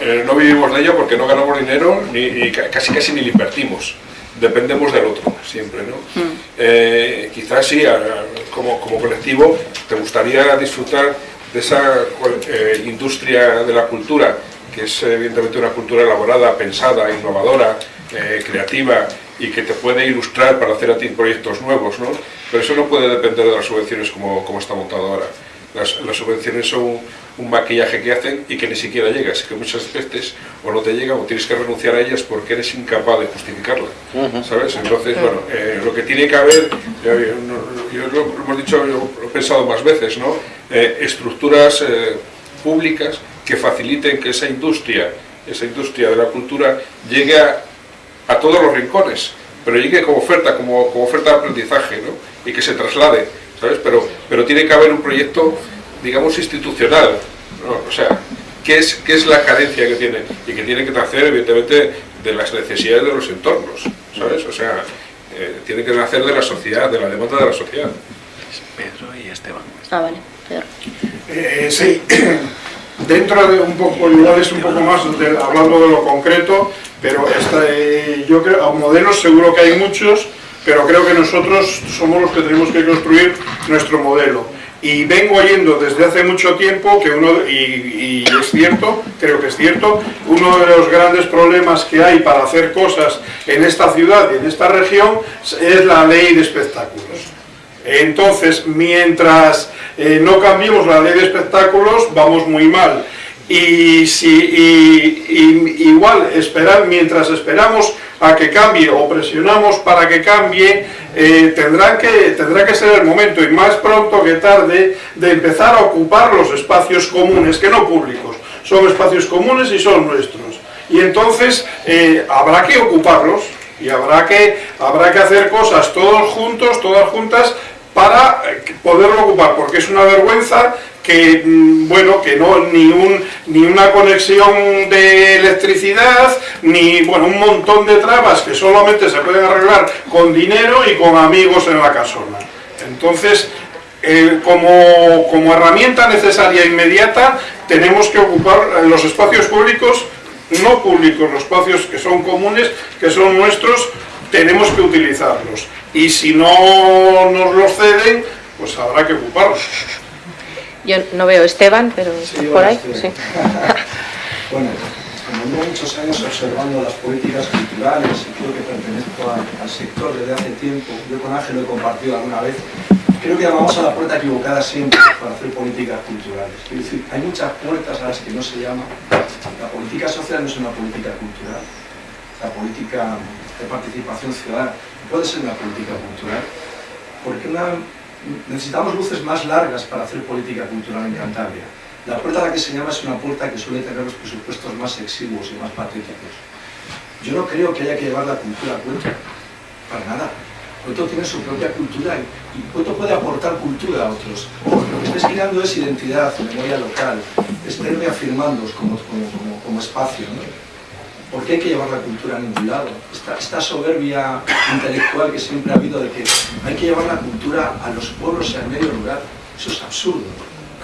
Eh, no vivimos de ello porque no ganamos dinero ni, casi casi ni lo invertimos. Dependemos del otro, siempre, ¿no? Mm. Eh, quizás sí, como, como colectivo, te gustaría disfrutar de esa industria de la cultura, que es evidentemente una cultura elaborada, pensada, innovadora, eh, creativa y que te puede ilustrar para hacer a ti proyectos nuevos, ¿no? Pero eso no puede depender de las subvenciones como, como está montado ahora. Las, las, subvenciones son un maquillaje que hacen y que ni siquiera llega, así que muchas veces o no te llega o tienes que renunciar a ellas porque eres incapaz de justificarla, ¿sabes? Entonces, bueno, eh, lo que tiene que haber, yo, lo, hemos dicho, lo he pensado más veces, ¿no? Eh, estructuras públicas que faciliten que esa industria, esa industria de la cultura llegue a, a todos los rincones, pero llegue como oferta, como, como oferta de aprendizaje, ¿no? y que se traslade, ¿sabes? Pero, pero tiene que haber un proyecto, digamos, institucional, ¿no? o sea, ¿qué es, ¿qué es la carencia que tiene? Y que tiene que nacer, evidentemente, de las necesidades de los entornos, ¿sabes? O sea, eh, tiene que nacer de la sociedad, de la demanda de la sociedad. Pedro y Esteban. Ah, vale, Pedro. Eh, sí, dentro de un poco, igual es un poco más hablando de lo concreto, pero esta, yo creo, modelos seguro que hay muchos, pero creo que nosotros somos los que tenemos que construir nuestro modelo. Y vengo oyendo desde hace mucho tiempo que uno, y, es cierto, creo que es cierto, uno de los grandes problemas que hay para hacer cosas en esta ciudad y en esta región es la ley de espectáculos. Entonces, mientras eh, no cambiemos la ley de espectáculos, vamos muy mal. Y si igual esperar mientras esperamos a que cambie o presionamos para que cambie eh, tendrá que tendrá que ser el momento y más pronto que tarde de empezar a ocupar los espacios comunes que no públicos. Son espacios comunes y son nuestros. Y entonces eh, habrá que ocuparlos y habrá que habrá que hacer cosas todos juntos todas juntas para eh, poderlo ocupar, porque es una vergüenza que, mm, bueno, que no, ni, un, ni una conexión de electricidad, ni, bueno, un montón de trabas que solamente se pueden arreglar con dinero y con amigos en la casona. Entonces, eh, como, como herramienta necesaria e inmediata, tenemos que ocupar los espacios públicos, no públicos, los espacios que son comunes, que son nuestros, tenemos que utilizarlos. Y si no nos los ceden, pues habrá que ocuparlos. Yo no veo a Esteban, pero sí, por ahí. Sí. bueno, como llevo muchos años observando las políticas culturales y creo que pertenezco al, sector desde hace tiempo, yo con Ángel lo he compartido alguna vez, creo que llamamos a la puerta equivocada siempre para hacer políticas culturales. Es decir, hay muchas puertas a las que no se llama. La política social no es una política cultural. La política de participación ciudadana puede ser una política cultural. Porque una necesitamos luces más largas para hacer política cultural en Cantabria. La puerta a la que se llama es una puerta que suele tener los presupuestos más exiguos y más patéticos. Yo no creo que haya que llevar la cultura a Cueto, para nada. Cueto tiene su propia cultura y Cueto puede aportar cultura a otros. Lo que estáis creando es identidad, memoria local, es reafirmándoos como, como, como, como espacio. ¿no? ¿Por qué hay que llevar la cultura a ningún lado? Esta, soberbia intelectual que siempre ha habido de que hay que llevar la cultura a los pueblos y al medio rural, eso es absurdo.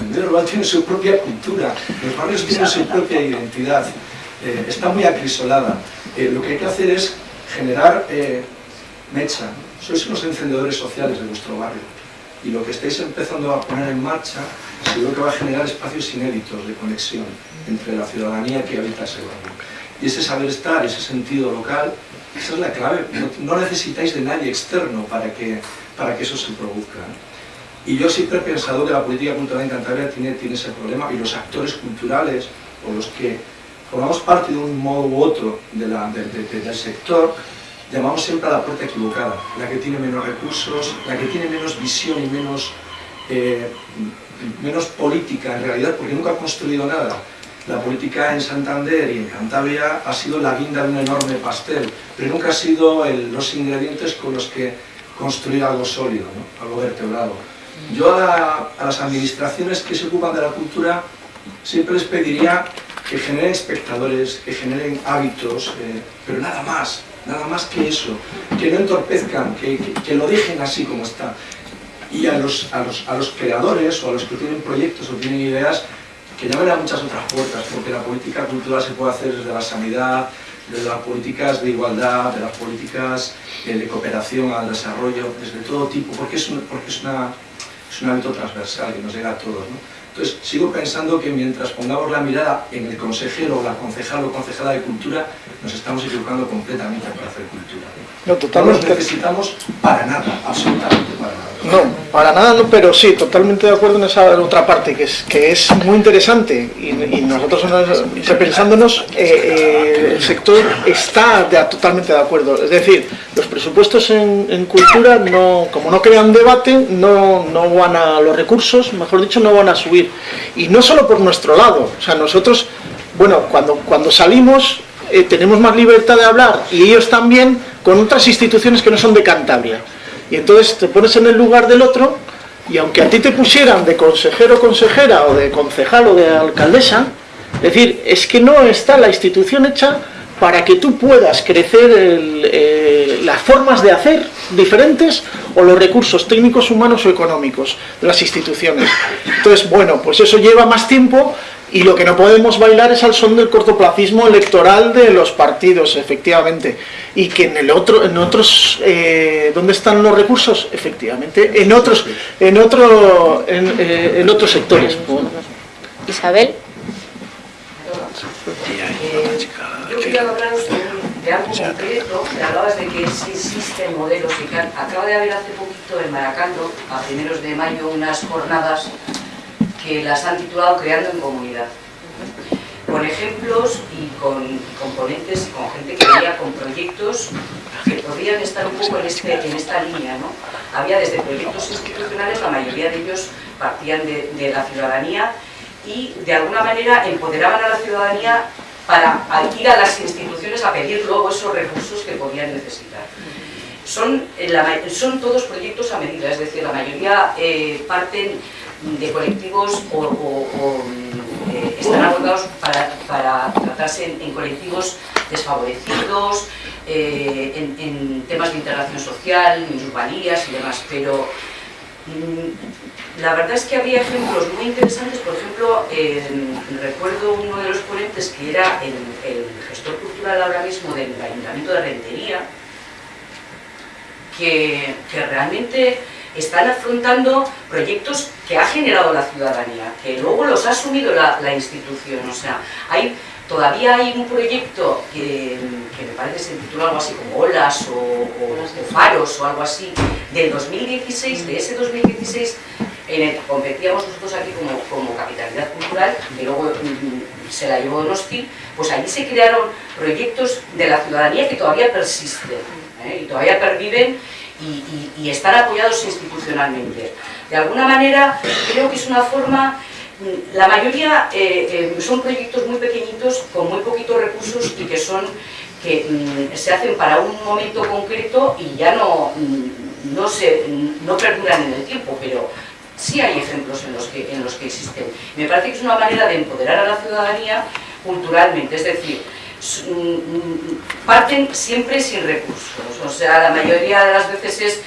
El medio rural tiene su propia cultura, los barrios tienen su propia identidad, eh, está muy acrisolada. Eh, lo que hay que hacer es generar eh, mecha, sois unos encendedores sociales de vuestro barrio y lo que estáis empezando a poner en marcha seguro que va a generar espacios inéditos de conexión entre la ciudadanía que habita ese barrio. Y ese saber estar, ese sentido local, esa es la clave. No, necesitáis de nadie externo para que, para que eso se produzca. Y yo siempre he pensado que la política cultural en Cantabria tiene, tiene ese problema y los actores culturales o los que formamos parte de un modo u otro de la, del sector, llamamos siempre a la puerta equivocada, la que tiene menos recursos, la que tiene menos visión y menos, eh, menos política en realidad, porque nunca ha construido nada. La política en Santander y en Cantabria ha sido la guinda de un enorme pastel, pero nunca ha sido los ingredientes con los que construir algo sólido, algo vertebrado. Yo a, las administraciones que se ocupan de la cultura siempre les pediría que generen espectadores, que generen hábitos, eh, pero nada más, nada más que eso, que no entorpezcan, que, lo dejen así como está. Y a los creadores o a los que tienen proyectos o tienen ideas, que llamen a muchas otras puertas, porque la política cultural se puede hacer desde la sanidad, desde las políticas de igualdad, de las políticas eh, de cooperación al desarrollo, desde todo tipo, porque es un, porque es una, es un hábito transversal que nos llega a todos. Entonces, sigo pensando que mientras pongamos la mirada en el consejero, la concejal o concejala de cultura, nos estamos equivocando completamente para hacer cultura. No, totalmente. No necesitamos para nada, absolutamente para nada. No, para nada, no, pero sí, totalmente de acuerdo en esa otra parte, que es, que es muy interesante y, nosotros pensándonos, eh, eh, el sector está totalmente de acuerdo. Es decir, los presupuestos en, cultura, no, como no crean debate, no, no van a, los recursos, mejor dicho, no van a subir. Y no solo por nuestro lado, o sea, nosotros, bueno, cuando, cuando salimos eh, tenemos más libertad de hablar y ellos también con otras instituciones que no son de Cantabria. Y entonces te pones en el lugar del otro y aunque a ti te pusieran de consejero o consejera o de concejal o de alcaldesa, es decir, es que no está la institución hecha para que tú puedas crecer eh, las formas de hacer diferentes o los recursos técnicos, humanos o económicos de las instituciones. Entonces, bueno, pues eso lleva más tiempo y lo que no podemos bailar es al son del cortoplacismo electoral de los partidos, efectivamente. Y que en el otro, en otros, eh, ¿dónde están los recursos? Efectivamente, en otros, en otro, en, eh, otros sectores. Isabel. yo quería hablaros de, algo concreto, me hablabas de que sí existen modelos y que acaba de haber hace poquito en Maracando, a primeros de mayo, unas jornadas que las han titulado Creando en Comunidad. Con ejemplos y con componentes, con gente que venía con proyectos que podrían estar un poco en, este, en esta línea. ¿no? Había desde proyectos institucionales, la mayoría de ellos partían de, la ciudadanía y de alguna manera empoderaban a la ciudadanía para ir a las instituciones a pedir luego esos recursos que podían necesitar. Son, son todos proyectos a medida, es decir, la mayoría eh, parten de colectivos o, eh, están abordados para, tratarse en, colectivos desfavorecidos, eh, en, temas de integración social, minusvalías y demás, pero mm, la verdad es que había ejemplos muy interesantes, por ejemplo, recuerdo uno de los ponentes que era el, el gestor cultural ahora mismo del Ayuntamiento de Rentería, que, realmente están afrontando proyectos que ha generado la ciudadanía, que luego los ha asumido la, institución. O sea, todavía hay un proyecto que, me parece se titula algo así como Olas o, Faros o algo así, del 2016, de ese 2016 en el que competíamos nosotros aquí como, como capitalidad cultural, que luego mm, se la llevó Donosti, pues allí se crearon proyectos de la ciudadanía que todavía persisten ¿eh? y todavía perviven y, estar apoyados institucionalmente. De alguna manera, creo que es una forma mm, la mayoría eh, eh, son proyectos muy pequeñitos, con muy poquitos recursos y que son que mm, se hacen para un momento concreto y ya no, mm, no, se, no perduran en el tiempo, pero sí hay ejemplos en los, que, en los que existen. Me parece que es una manera de empoderar a la ciudadanía culturalmente, es decir, parten siempre sin recursos. O sea, la mayoría de las veces es,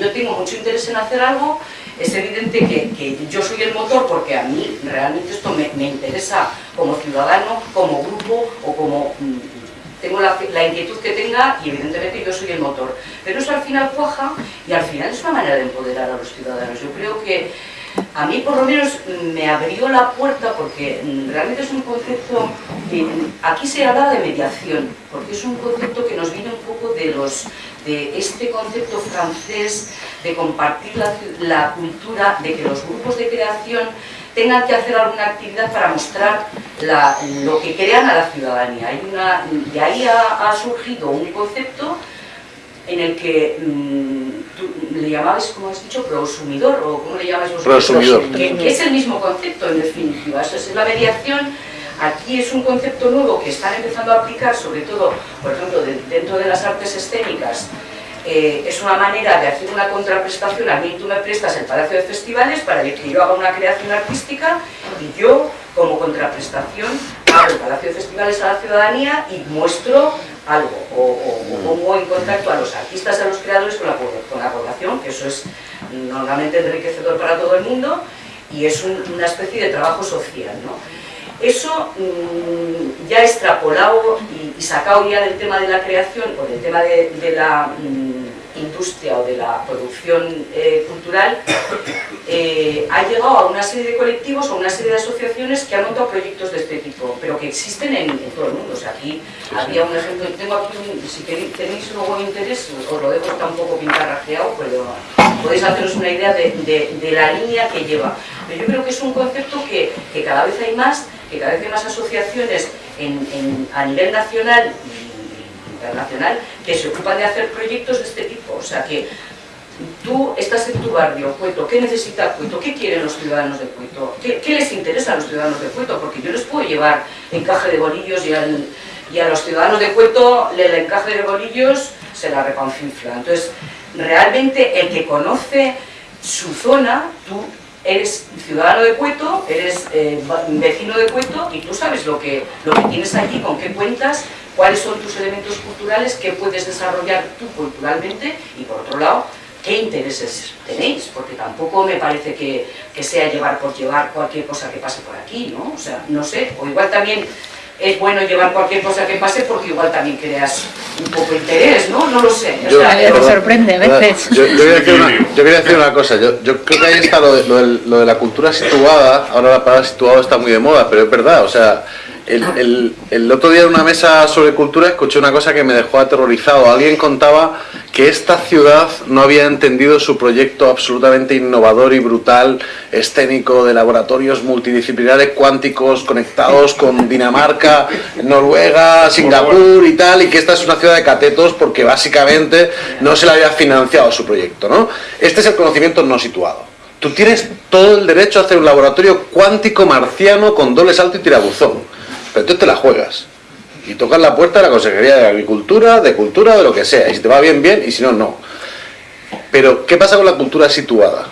yo tengo mucho interés en hacer algo, es evidente que, yo soy el motor porque a mí realmente esto me, interesa como ciudadano, como grupo o como... Mm, tengo la, la, inquietud que tenga y evidentemente yo soy el motor. Pero eso al final cuaja y al final es una manera de empoderar a los ciudadanos. Yo creo que a mí por lo menos me abrió la puerta porque mm, realmente es un concepto que aquí se habla de mediación, porque es un concepto que nos viene un poco de los de este concepto francés de compartir la, cultura, de que los grupos de creación tengan que hacer alguna actividad para mostrar lo que crean a la ciudadanía. Hay una, de ahí ha, ha surgido un concepto en el que mm, tú le llamabas, como has dicho, prosumidor, o ¿cómo le llamáis vosotros? Prosumidor. Que, que es el mismo concepto, en definitiva. Eso es la mediación Aquí es un concepto nuevo que están empezando a aplicar, sobre todo, por ejemplo, de- dentro de las artes escénicas. Eh, es una manera de hacer una contraprestación. A mí tú me prestas el Palacio de Festivales para que yo haga una creación artística y yo, como contraprestación, abro el Palacio de Festivales a la ciudadanía y muestro algo o, o- o pongo en contacto a los artistas, a los creadores con la, po- con la población, que eso es normalmente enriquecedor para todo el mundo y es un- una especie de trabajo social. ¿no? Eso mm, ya extrapolado y, y sacado ya del tema de la creación o del tema de, de la mm, industria o de la producción eh, cultural, eh, ha llegado a una serie de colectivos o una serie de asociaciones que han montado proyectos de este tipo, pero que existen en, en todo el mundo. O sea, aquí había un ejemplo, tengo aquí, un- si queréis, tenéis luego interés, os lo dejo está un poco pintarrajeado, pero podéis haceros una idea de, de- de la línea que lleva. Pero yo creo que es un concepto que, que cada vez hay más, que cada vez hay más asociaciones en- en- a nivel nacional internacional que se ocupan de hacer proyectos de este tipo. O sea que tú estás en tu barrio, Cueto, ¿qué necesita Cueto? ¿Qué quieren los ciudadanos de Cueto? ¿Qué, les interesa a los ciudadanos de Cueto? Porque yo les puedo llevar encaje de bolillos y, a los ciudadanos de Cueto el encaje de bolillos se la reconfifla. Entonces, realmente el que conoce su zona, tú eres ciudadano de Cueto, eres eh, vecino de Cueto y tú sabes lo que, lo que tienes allí, con qué cuentas, cuáles son tus elementos culturales, qué puedes desarrollar tú culturalmente y por otro lado, qué intereses tenéis, porque tampoco me parece que, que sea llevar por llevar cualquier cosa que pase por aquí, ¿no? O sea, no sé, o igual también es bueno llevar cualquier cosa que pase porque igual también creas un poco interés, ¿no? No lo sé. o Yo- sea, A mí me pero- sorprende a veces. Yo, yo quería decir una, yo quería decir una cosa, yo, yo creo que ahí está lo de, lo del- lo de la cultura situada, ahora la palabra situado está muy de moda, pero es verdad, o sea, el, otro día en una mesa sobre cultura escuché una cosa que me dejó aterrorizado, alguien contaba que esta ciudad no había entendido su proyecto absolutamente innovador y brutal, escénico, de laboratorios multidisciplinares cuánticos conectados con Dinamarca, Noruega, Singapur y tal, y que esta es una ciudad de catetos porque básicamente no se le había financiado su proyecto, ¿no? Este es el conocimiento no situado. Tú tienes todo el derecho a hacer un laboratorio cuántico marciano con doble salto y tirabuzón, pero tú te la juegas y tocas la puerta de la Consejería de Agricultura, de Cultura, de lo que sea, y si te va bien, bien, y si no, no. Pero, ¿qué pasa con la cultura situada?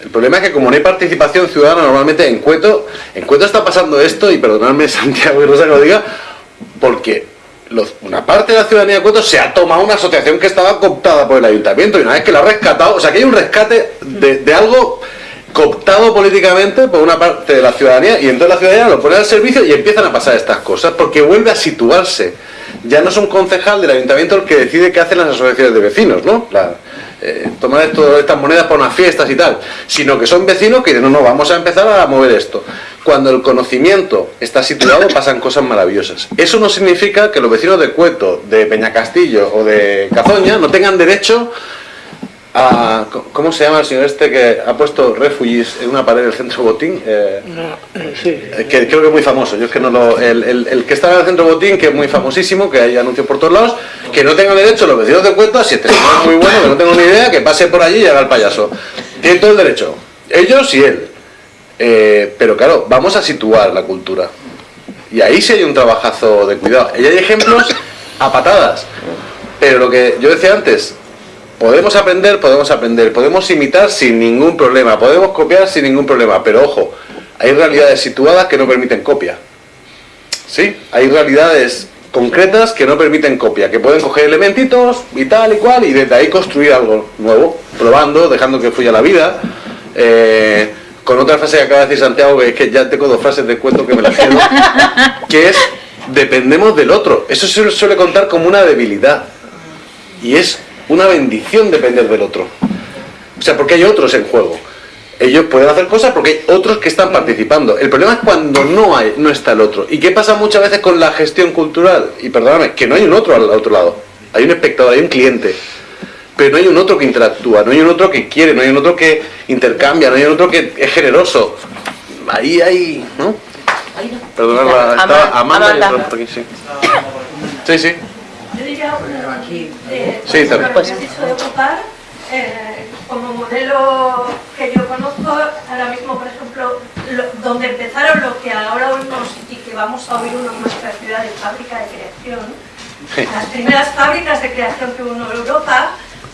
El problema es que como no hay participación ciudadana normalmente en Cueto, en Cueto está pasando esto, y perdonadme Santiago y Rosa que lo diga, porque los- una parte de la ciudadanía de Cueto se ha tomado una asociación que estaba cooptada por el ayuntamiento y una vez que la ha rescatado, o sea que hay un rescate de, de algo cooptado políticamente por una parte de la ciudadanía y entonces la ciudadanía lo pone al servicio y empiezan a pasar estas cosas porque vuelve a situarse. Ya no es un concejal del ayuntamiento el que decide qué hacen las asociaciones de vecinos, ¿no? La- eh, tomar estas monedas para unas fiestas y tal, sino que son vecinos que dicen, no, no, vamos a empezar a mover esto. Cuando el conocimiento está situado pasan cosas maravillosas. Eso no significa que los vecinos de Cueto, de Peñacastillo o de Cazoña no tengan derecho a... ¿Cómo se llama el señor este que ha puesto refugees en una pared del centro Botín? Eh, Sí. eh, que creo que es muy famoso. Yo es que no lo, el, el- el que está en el centro Botín, que es muy famosísimo, que hay anuncios por todos lados, que no tengan derecho los vecinos de Cuentas, si este señor es muy bueno, que no tengo ni idea, que pase por allí y haga el payaso. Tienen todo el derecho. Ellos y él. Eh, pero claro, vamos a situar la cultura. Y ahí sí hay un trabajazo de cuidado. Y hay ejemplos a patadas. Pero lo que yo decía antes, podemos aprender, podemos aprender, podemos imitar sin ningún problema, podemos copiar sin ningún problema, pero ojo, hay realidades situadas que no permiten copia. Sí, hay realidades concretas que no permiten copia, que pueden coger elementitos y tal y cual y desde ahí construir algo nuevo, probando, dejando que fluya la vida. eh, con otra frase que acaba de decir Santiago, que es que ya tengo dos frases de cuento que me las quedo, que es dependemos del otro. Eso se suele contar como una debilidad. Y es una bendición depender del otro. O sea, porque hay otros en juego. Ellos pueden hacer cosas porque hay otros que están participando. El problema es cuando no hay, no está el otro. ¿Y qué pasa muchas veces con la gestión cultural? Y perdóname, que no hay un otro al otro lado. Hay un espectador, hay un cliente. Pero no hay un otro que interactúa, no hay un otro que quiere, no hay un otro que intercambia, no hay un otro que es generoso. Ahí hay, ¿no? Perdonad, estaba Ama- Amanda y Amanda. aquí, sí. Sí, sí. Yo diría aquí. Eh, Sí, por también. dicho de ocupar, eh, como modelo que yo conozco, ahora mismo, por ejemplo, lo- donde empezaron lo que ahora oímos y que vamos a oír una en nuestra ciudad de fábrica de creación, las primeras fábricas de creación que hubo en Europa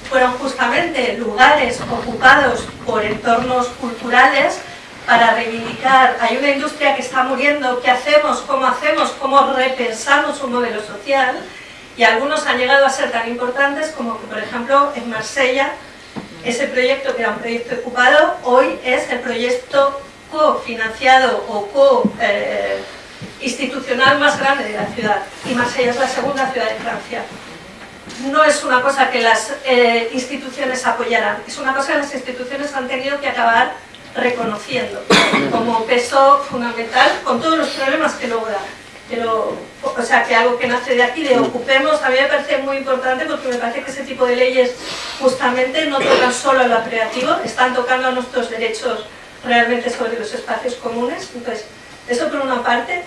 fueron justamente lugares ocupados por entornos culturales para reivindicar, hay una industria que está muriendo, ¿qué hacemos? ¿Cómo hacemos? ¿Cómo repensamos un modelo social? Y algunos han llegado a ser tan importantes como que, por ejemplo, en Marsella, ese proyecto que era un proyecto ocupado, hoy es el proyecto cofinanciado o co... eh, más grande de la ciudad y Marsella es la segunda ciudad de Francia. No es una cosa que las eh, instituciones apoyaran, es una cosa que las instituciones han tenido que acabar reconociendo como peso fundamental con todos los problemas que luego o sea, que algo que nace de aquí, de ocupemos, a mí me parece muy importante porque me parece que ese tipo de leyes justamente no tocan solo a lo creativo, están tocando a nuestros derechos realmente sobre los espacios comunes. Entonces, eso por una parte.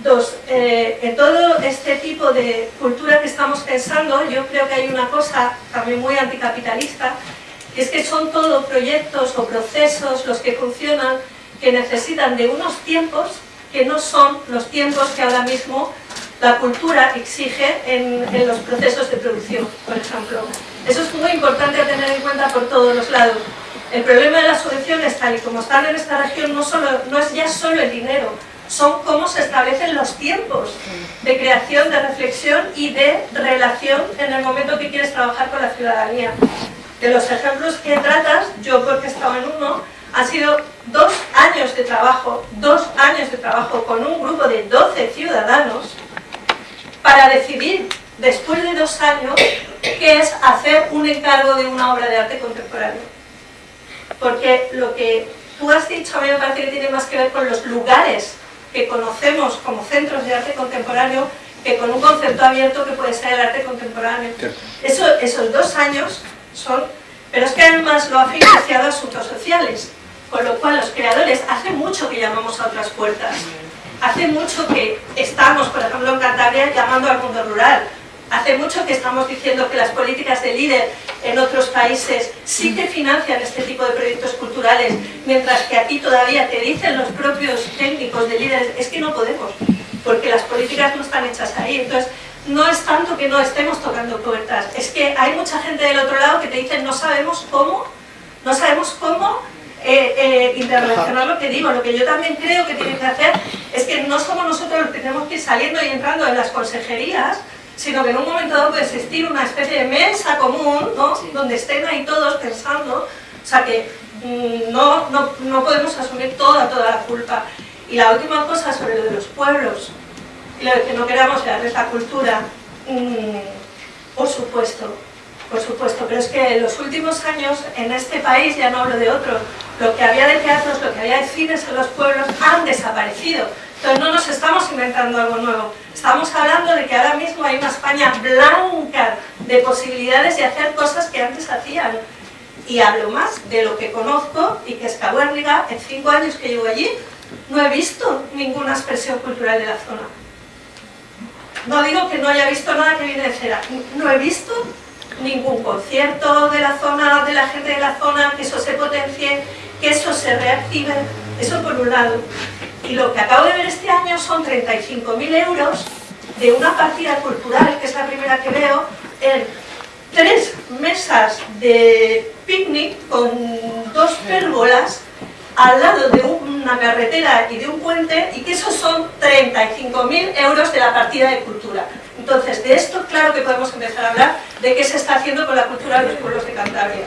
Dos, eh, en todo este tipo de cultura que estamos pensando, yo creo que hay una cosa también muy anticapitalista, que es que son todo proyectos o procesos los que funcionan que necesitan de unos tiempos que no son los tiempos que ahora mismo la cultura exige en, en los procesos de producción, por ejemplo. Eso es muy importante a tener en cuenta por todos los lados. El problema de las subvenciones, tal y como están en esta región, no, solo, no es ya solo el dinero, son cómo se establecen los tiempos de creación, de reflexión y de relación en el momento que quieres trabajar con la ciudadanía. De los ejemplos que tratas, yo porque estaba en uno, han sido dos años de trabajo, dos años de trabajo con un grupo de 12 ciudadanos para decidir, después de dos años, qué es hacer un encargo de una obra de arte contemporáneo. Porque lo que tú has dicho a mí me parece que tiene más que ver con los lugares que conocemos como centros de arte contemporáneo que con un concepto abierto que puede ser el arte contemporáneo. Eso, esos dos años son... Pero es que además lo ha financiado asuntos sociales, con lo cual los creadores hace mucho que llamamos a otras puertas. Hace mucho que estamos, por ejemplo en Cantabria, llamando al mundo rural. Hace mucho que estamos diciendo que las políticas de líder en otros países sí que financian este tipo de proyectos culturales, mientras que aquí todavía te dicen los propios técnicos de líderes, es que no podemos, porque las políticas no están hechas ahí. Entonces, no es tanto que no estemos tocando puertas, es que hay mucha gente del otro lado que te dice no sabemos cómo, no sabemos cómo eh, eh, interrelacionar lo que digo. Lo que yo también creo que tienen que hacer es que no somos nosotros los que tenemos que ir saliendo y entrando en las consejerías, sino que en un momento dado puede existir una especie de mesa común, ¿no? donde estén ahí todos pensando, o sea que mm, no, no, no podemos asumir toda, toda la culpa. Y la última cosa sobre lo de los pueblos, y lo de que no queramos crear esta cultura, mm, por supuesto, por supuesto, pero es que en los últimos años en este país, ya no hablo de otros, lo que había de teatros, lo que había de cines en los pueblos han desaparecido. Entonces no nos estamos inventando algo nuevo, estamos hablando de que ahora mismo hay una España blanca de posibilidades de hacer cosas que antes hacían. Y hablo más de lo que conozco y que es Cabuérniga, en cinco años que llevo allí, no he visto ninguna expresión cultural de la zona. No digo que no haya visto nada que viene de cera, no he visto ningún concierto de la zona, de la gente de la zona, que eso se potencie, que eso se reactive, eso por un lado. Y lo que acabo de ver este año son 35.000 euros de una partida cultural, que es la primera que veo, en tres mesas de picnic con dos pérgolas al lado de una carretera y de un puente y que esos son 35.000 euros de la partida de cultura. Entonces, de esto claro que podemos empezar a hablar de qué se está haciendo con la cultura de los pueblos de Cantabria.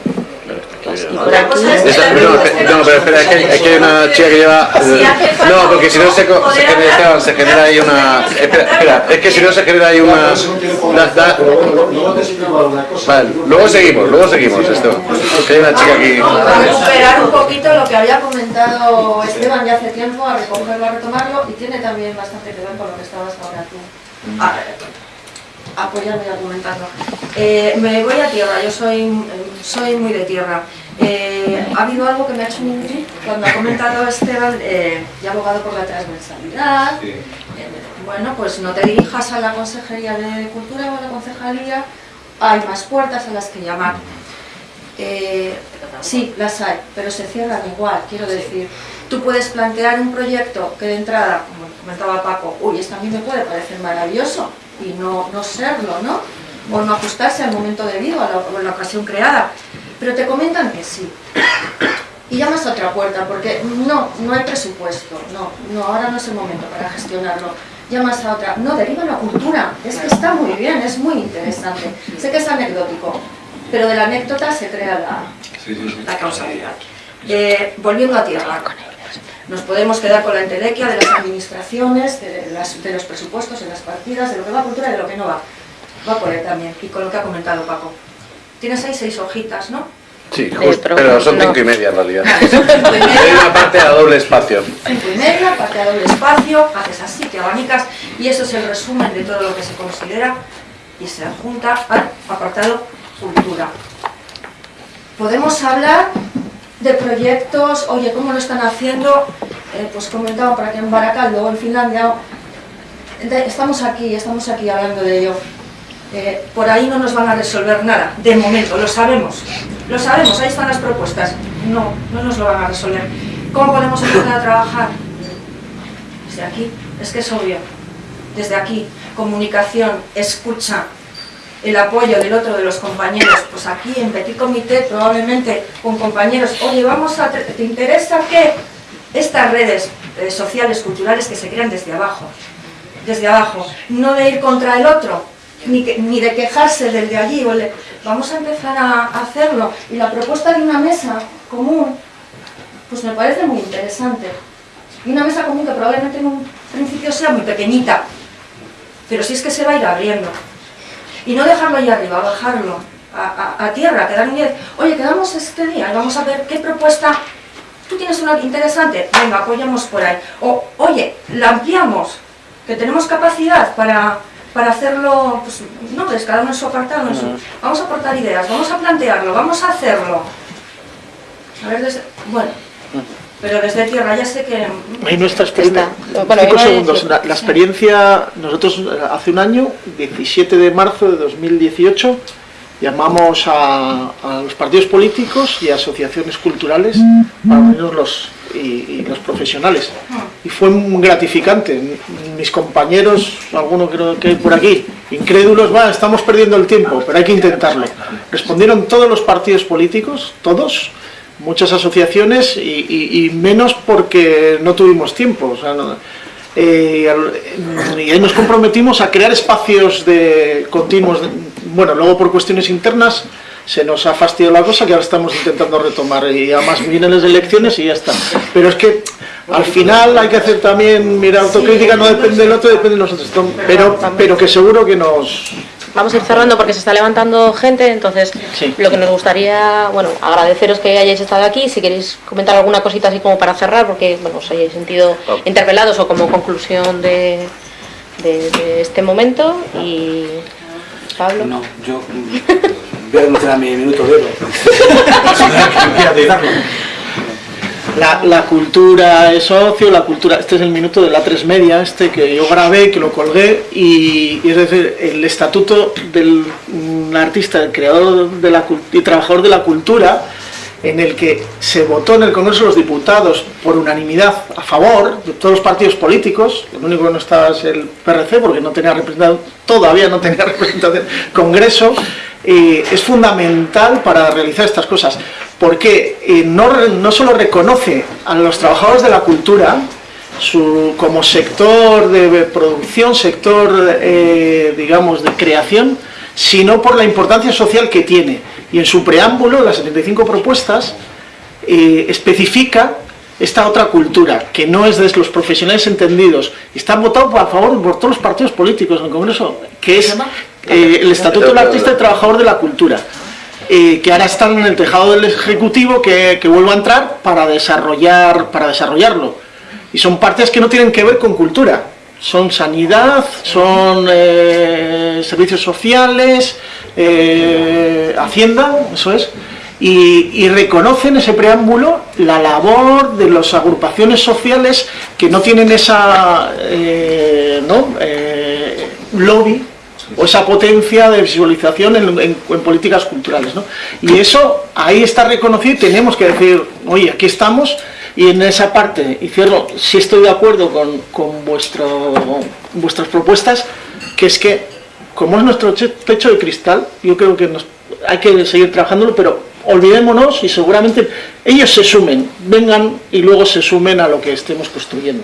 Otra cosa es que Esa- la no, no, pero espera, es que, es que hay una chica que lleva... Falta No, porque si no se, genera, se genera ahí una... Espera, espera, es que si no se genera ahí una... da-. Vale, luego seguimos, luego seguimos esto. Que hay una chica aquí... Vamos a recuperar un poquito lo que había comentado Esteban ya hace tiempo, a recogerlo, a retomarlo, y tiene también bastante que ver con lo que estabas ahora tú a- apoyando y argumentando. Eh, me voy a tierra, yo soy, soy muy de tierra. Eh, ha habido algo que me ha hecho un clic cuando ha comentado Esteban, eh, y abogado por la transversalidad. Eh, bueno, pues no te dirijas a la Consejería de Cultura o a la Concejalía hay más puertas a las que llamar. Eh, sí, las hay, pero se cierran igual, quiero decir. Tú puedes plantear un proyecto que de entrada, como comentaba Paco, uy, esto a mí me puede parecer maravilloso y no, no serlo, ¿no? O no ajustarse al momento debido, a la, a la ocasión creada. Pero te comentan que sí. Y llamas a otra puerta, porque no, no hay presupuesto, no, no, ahora no es el momento para gestionarlo. Llamas a otra, no, deriva la cultura, es que está muy bien, es muy interesante. Sé que es anecdótico, pero de la anécdota se crea la, la causalidad. Eh, volviendo a tierra, nos podemos quedar con la entelequia de las administraciones, de, las- de los presupuestos, de las partidas, de lo que va a cultura y de lo que no va. Va por ahí también, y con lo que ha comentado Paco. Tienes ahí seis hojitas, ¿no? Sí, justo, pero son cinco y media en realidad. Cinco y media. Hay una parte a doble espacio. Cinco y media, parte a doble espacio, haces así, te abanicas, y eso es el resumen de todo lo que se considera y se adjunta al apartado cultura. Podemos hablar de proyectos, oye, ¿cómo lo están haciendo? Eh, pues comentaba para que en Baracaldo o en Finlandia, estamos aquí, estamos aquí hablando de ello. Eh, por ahí no nos van a resolver nada, de momento, lo sabemos. Lo sabemos, ahí están las propuestas. No, no nos lo van a resolver. ¿Cómo podemos empezar a trabajar? Desde aquí, es que es obvio. Desde aquí, comunicación, escucha, el apoyo del otro de los compañeros. Pues aquí en Petit Comité, probablemente con compañeros, oye, vamos a, ¿te interesa que estas redes eh, sociales, culturales que se crean desde abajo? Desde abajo, no de ir contra el otro, ni, que- ni de quejarse del de allí. o Vamos a empezar a hacerlo. Y la propuesta de una mesa común, pues me parece muy interesante. Y una mesa común que probablemente en un principio sea muy pequeñita, pero si es que se va a ir abriendo. Y no dejarlo ahí arriba, bajarlo a, a- a tierra, quedar un día, oye, quedamos este día y vamos a ver qué propuesta, tú tienes una interesante, venga, apoyamos por ahí. O, oye, la ampliamos, que tenemos capacidad para, para hacerlo, pues, no, pues cada uno en su apartado, en su- vamos a aportar ideas, vamos a plantearlo, vamos a hacerlo. A ver, desde, bueno, pero desde tierra ya sé que... Ahí nuestra experiencia. Bueno, Cinco segundos. La, la experiencia, nosotros eh, hace un año, 17 de marzo de 2018, llamamos a, a los partidos políticos y asociaciones culturales para unirnos los, y, y los profesionales. Y fue muy gratificante. Mis compañeros, algunos creo que hay por aquí, incrédulos, va, estamos perdiendo el tiempo, pero hay que intentarlo. Respondieron todos los partidos políticos, todos, muchas asociaciones y, y- y menos porque no tuvimos tiempo. o sea, no- eh, y ahí nos comprometimos a crear espacios de continuos. de- bueno, luego por cuestiones internas se nos ha fastidiado la cosa que ahora estamos intentando retomar y además vienen las elecciones y ya está. Pero es que al final hay que hacer también, mira, autocrítica no depende del otro, depende de nosotros. Pero, pero que seguro que nos... Vamos a ir cerrando porque se está levantando gente, entonces lo que nos gustaría, bueno, agradeceros que hayáis estado aquí, si queréis comentar alguna cosita así como para cerrar, porque bueno, os hayáis sentido interpelados o como conclusión de, de- de este momento y Pablo. No, yo voy a denunciar mi minuto de oro. La, cultura es ocio, la cultura, este es el minuto de la tres media, este que yo grabé, que lo colgué, y, es decir, el estatuto del mm, artista, el creador de la, y trabajador de la cultura, en el que se votó en el Congreso de los Diputados por unanimidad a favor de todos los partidos políticos, el único que no estaba es el PRC porque no tenía representación, todavía no tenía representación, Congreso, es fundamental para realizar estas cosas, porque eh, no, no solo reconoce a los trabajadores de la cultura, su, como sector de producción, sector, eh, digamos, de creación, sino por la importancia social que tiene. Y en su preámbulo, las 75 propuestas, eh, especifica esta otra cultura, que no es de los profesionales entendidos. Está votado a favor por todos los partidos políticos en el Congreso, que es eh, el Estatuto del Artista y Trabajador de la Cultura que ahora están en el tejado del Ejecutivo, que, que vuelva a entrar para, desarrollar, para desarrollarlo. Y son partes que no tienen que ver con cultura. Son sanidad, son eh, servicios sociales, eh, hacienda, eso es. Y, y reconocen ese preámbulo la labor de las agrupaciones sociales que no tienen esa eh, ¿no? Lobby o esa potencia de visualización en, políticas culturales. ¿no? Y eso ahí está reconocido y tenemos que decir, oye, aquí estamos y en esa parte, y cierro, sí estoy de acuerdo con, con vuestro, vuestras propuestas, que es que como es nuestro techo de cristal, yo creo que hay que seguir trabajándolo, pero olvidémonos y seguramente ellos se sumen, vengan y luego se sumen a lo que estemos construyendo.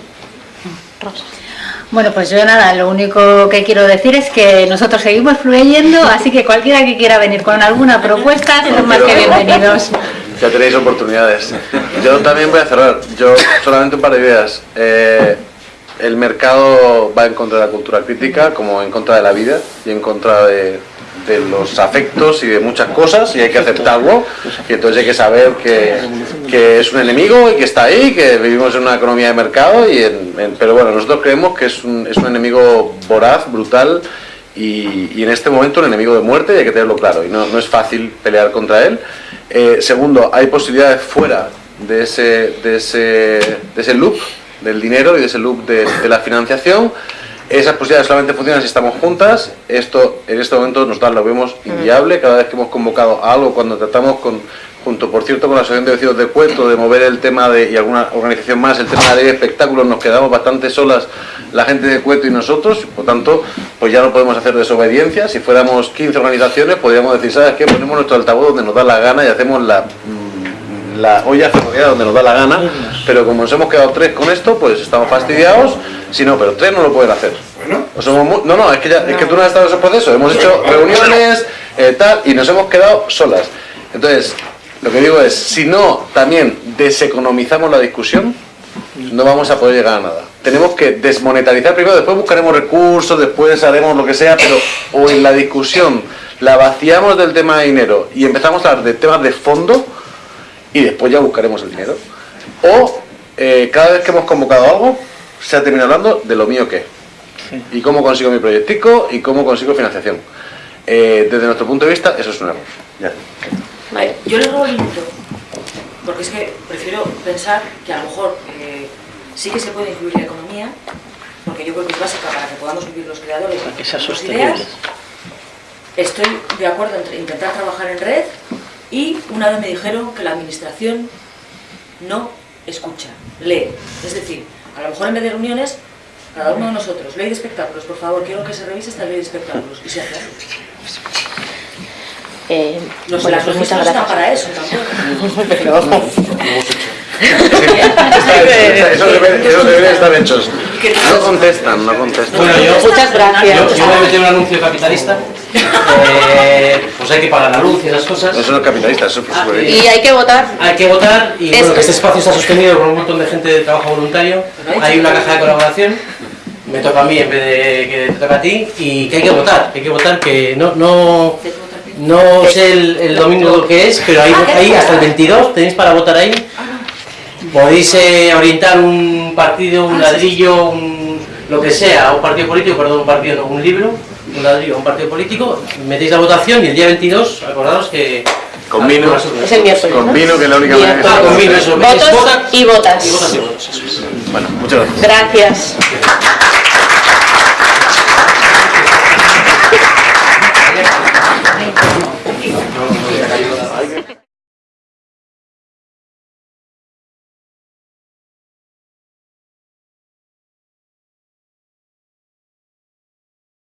Bueno, pues yo nada, lo único que quiero decir es que nosotros seguimos fluyendo, así que cualquiera que quiera venir con alguna propuesta, son más que bienvenidos. Ya tenéis oportunidades. Yo también voy a cerrar. Yo solamente un par de ideas. Eh, el mercado va en contra de la cultura crítica, como en contra de la vida y en contra de, de los afectos y de muchas cosas, y hay que aceptarlo. Y entonces hay que saber que, que es un enemigo y que está ahí, que vivimos en una economía de mercado. Y en- en- pero bueno, nosotros creemos que es un, es un enemigo voraz, brutal y, y en este momento un enemigo de muerte y hay que tenerlo claro y no, no es fácil pelear contra él. Eh, segundo, hay posibilidades fuera de ese, de, ese, de ese loop del dinero y de ese loop de, de la financiación. Esas posibilidades solamente funcionan si estamos juntas. Esto en este momento nosotros lo vemos inviable. Cada vez que hemos convocado a algo, cuando tratamos con, junto por cierto con la Asociación de Vecinos de Cueto, de mover el tema de, y alguna organización más, el tema de la ley de espectáculos, nos quedamos bastante solas la gente de Cueto y nosotros, por tanto, pues ya no podemos hacer desobediencia. Si fuéramos 15 organizaciones, podríamos decir, ¿sabes qué? Ponemos nuestro altavoz donde nos da la gana y hacemos la, mm, la olla ferroviaria donde nos da la gana, pero como nos hemos quedado tres con esto, pues estamos fastidiados. Si no, pero tres no lo pueden hacer. O somos no, no, es que, ya- es que tú no has estado en ese proceso. Hemos hecho reuniones, eh, tal, y nos hemos quedado solas. Entonces, lo que digo es, si no también deseconomizamos la discusión, no vamos a poder llegar a nada. Tenemos que desmonetarizar primero, después buscaremos recursos, después haremos lo que sea, pero o en la discusión la vaciamos del tema de dinero y empezamos a hablar de temas de fondo y después ya buscaremos el dinero. O eh, cada vez que hemos convocado algo, se ha terminado hablando de lo mío que y cómo consigo mi proyectico y cómo consigo financiación. Eh, desde nuestro punto de vista, eso es un error. Ya. Vale, yo le robo el porque es que prefiero pensar que a lo mejor eh, sí que se puede incluir la economía, porque yo creo que es básica para que podamos vivir los creadores Para que sea sostenible. ideas. Estoy de acuerdo en intentar trabajar en red y una vez me dijeron que la administración no escucha, lee. Es decir, a lo mejor en vez de reuniones, cada uno de nosotros, ley de espectáculos, por favor, quiero que se revise esta ley de espectáculos y se hace. Eh, Los, bueno, las pues muchas están gracias. para eso tampoco. Eso debe, eso debe estar hechos. No contestan, no contestan. Bueno, yo, Muchas gracias. Yo, yo voy a meter un anuncio capitalista. Eh, pues hay que pagar la luz y esas cosas. Eso no es capitalista, eso bien. Y hay que votar. Hay que votar y bueno, que este espacio está sostenido por un montón de gente de trabajo voluntario. Hay una caja de colaboración. Me toca a mí en vez de que te toca a ti y que hay que votar. Hay que votar que no no no sé el, el domingo lo que es, pero ahí, ahí hasta el 22 tenéis para votar ahí. Podéis eh, orientar un partido, un ladrillo, un, lo que sea, un partido político, perdón, un partido, no, un libro, un ladrillo, un partido político, metéis la votación y el día 22, acordaos que... Con vino, Es el miércoles, con ¿no? vino que es la única manera que Ah, con vino, es Votos y votas. y votas y es. Bueno, muchas gracias. Gracias.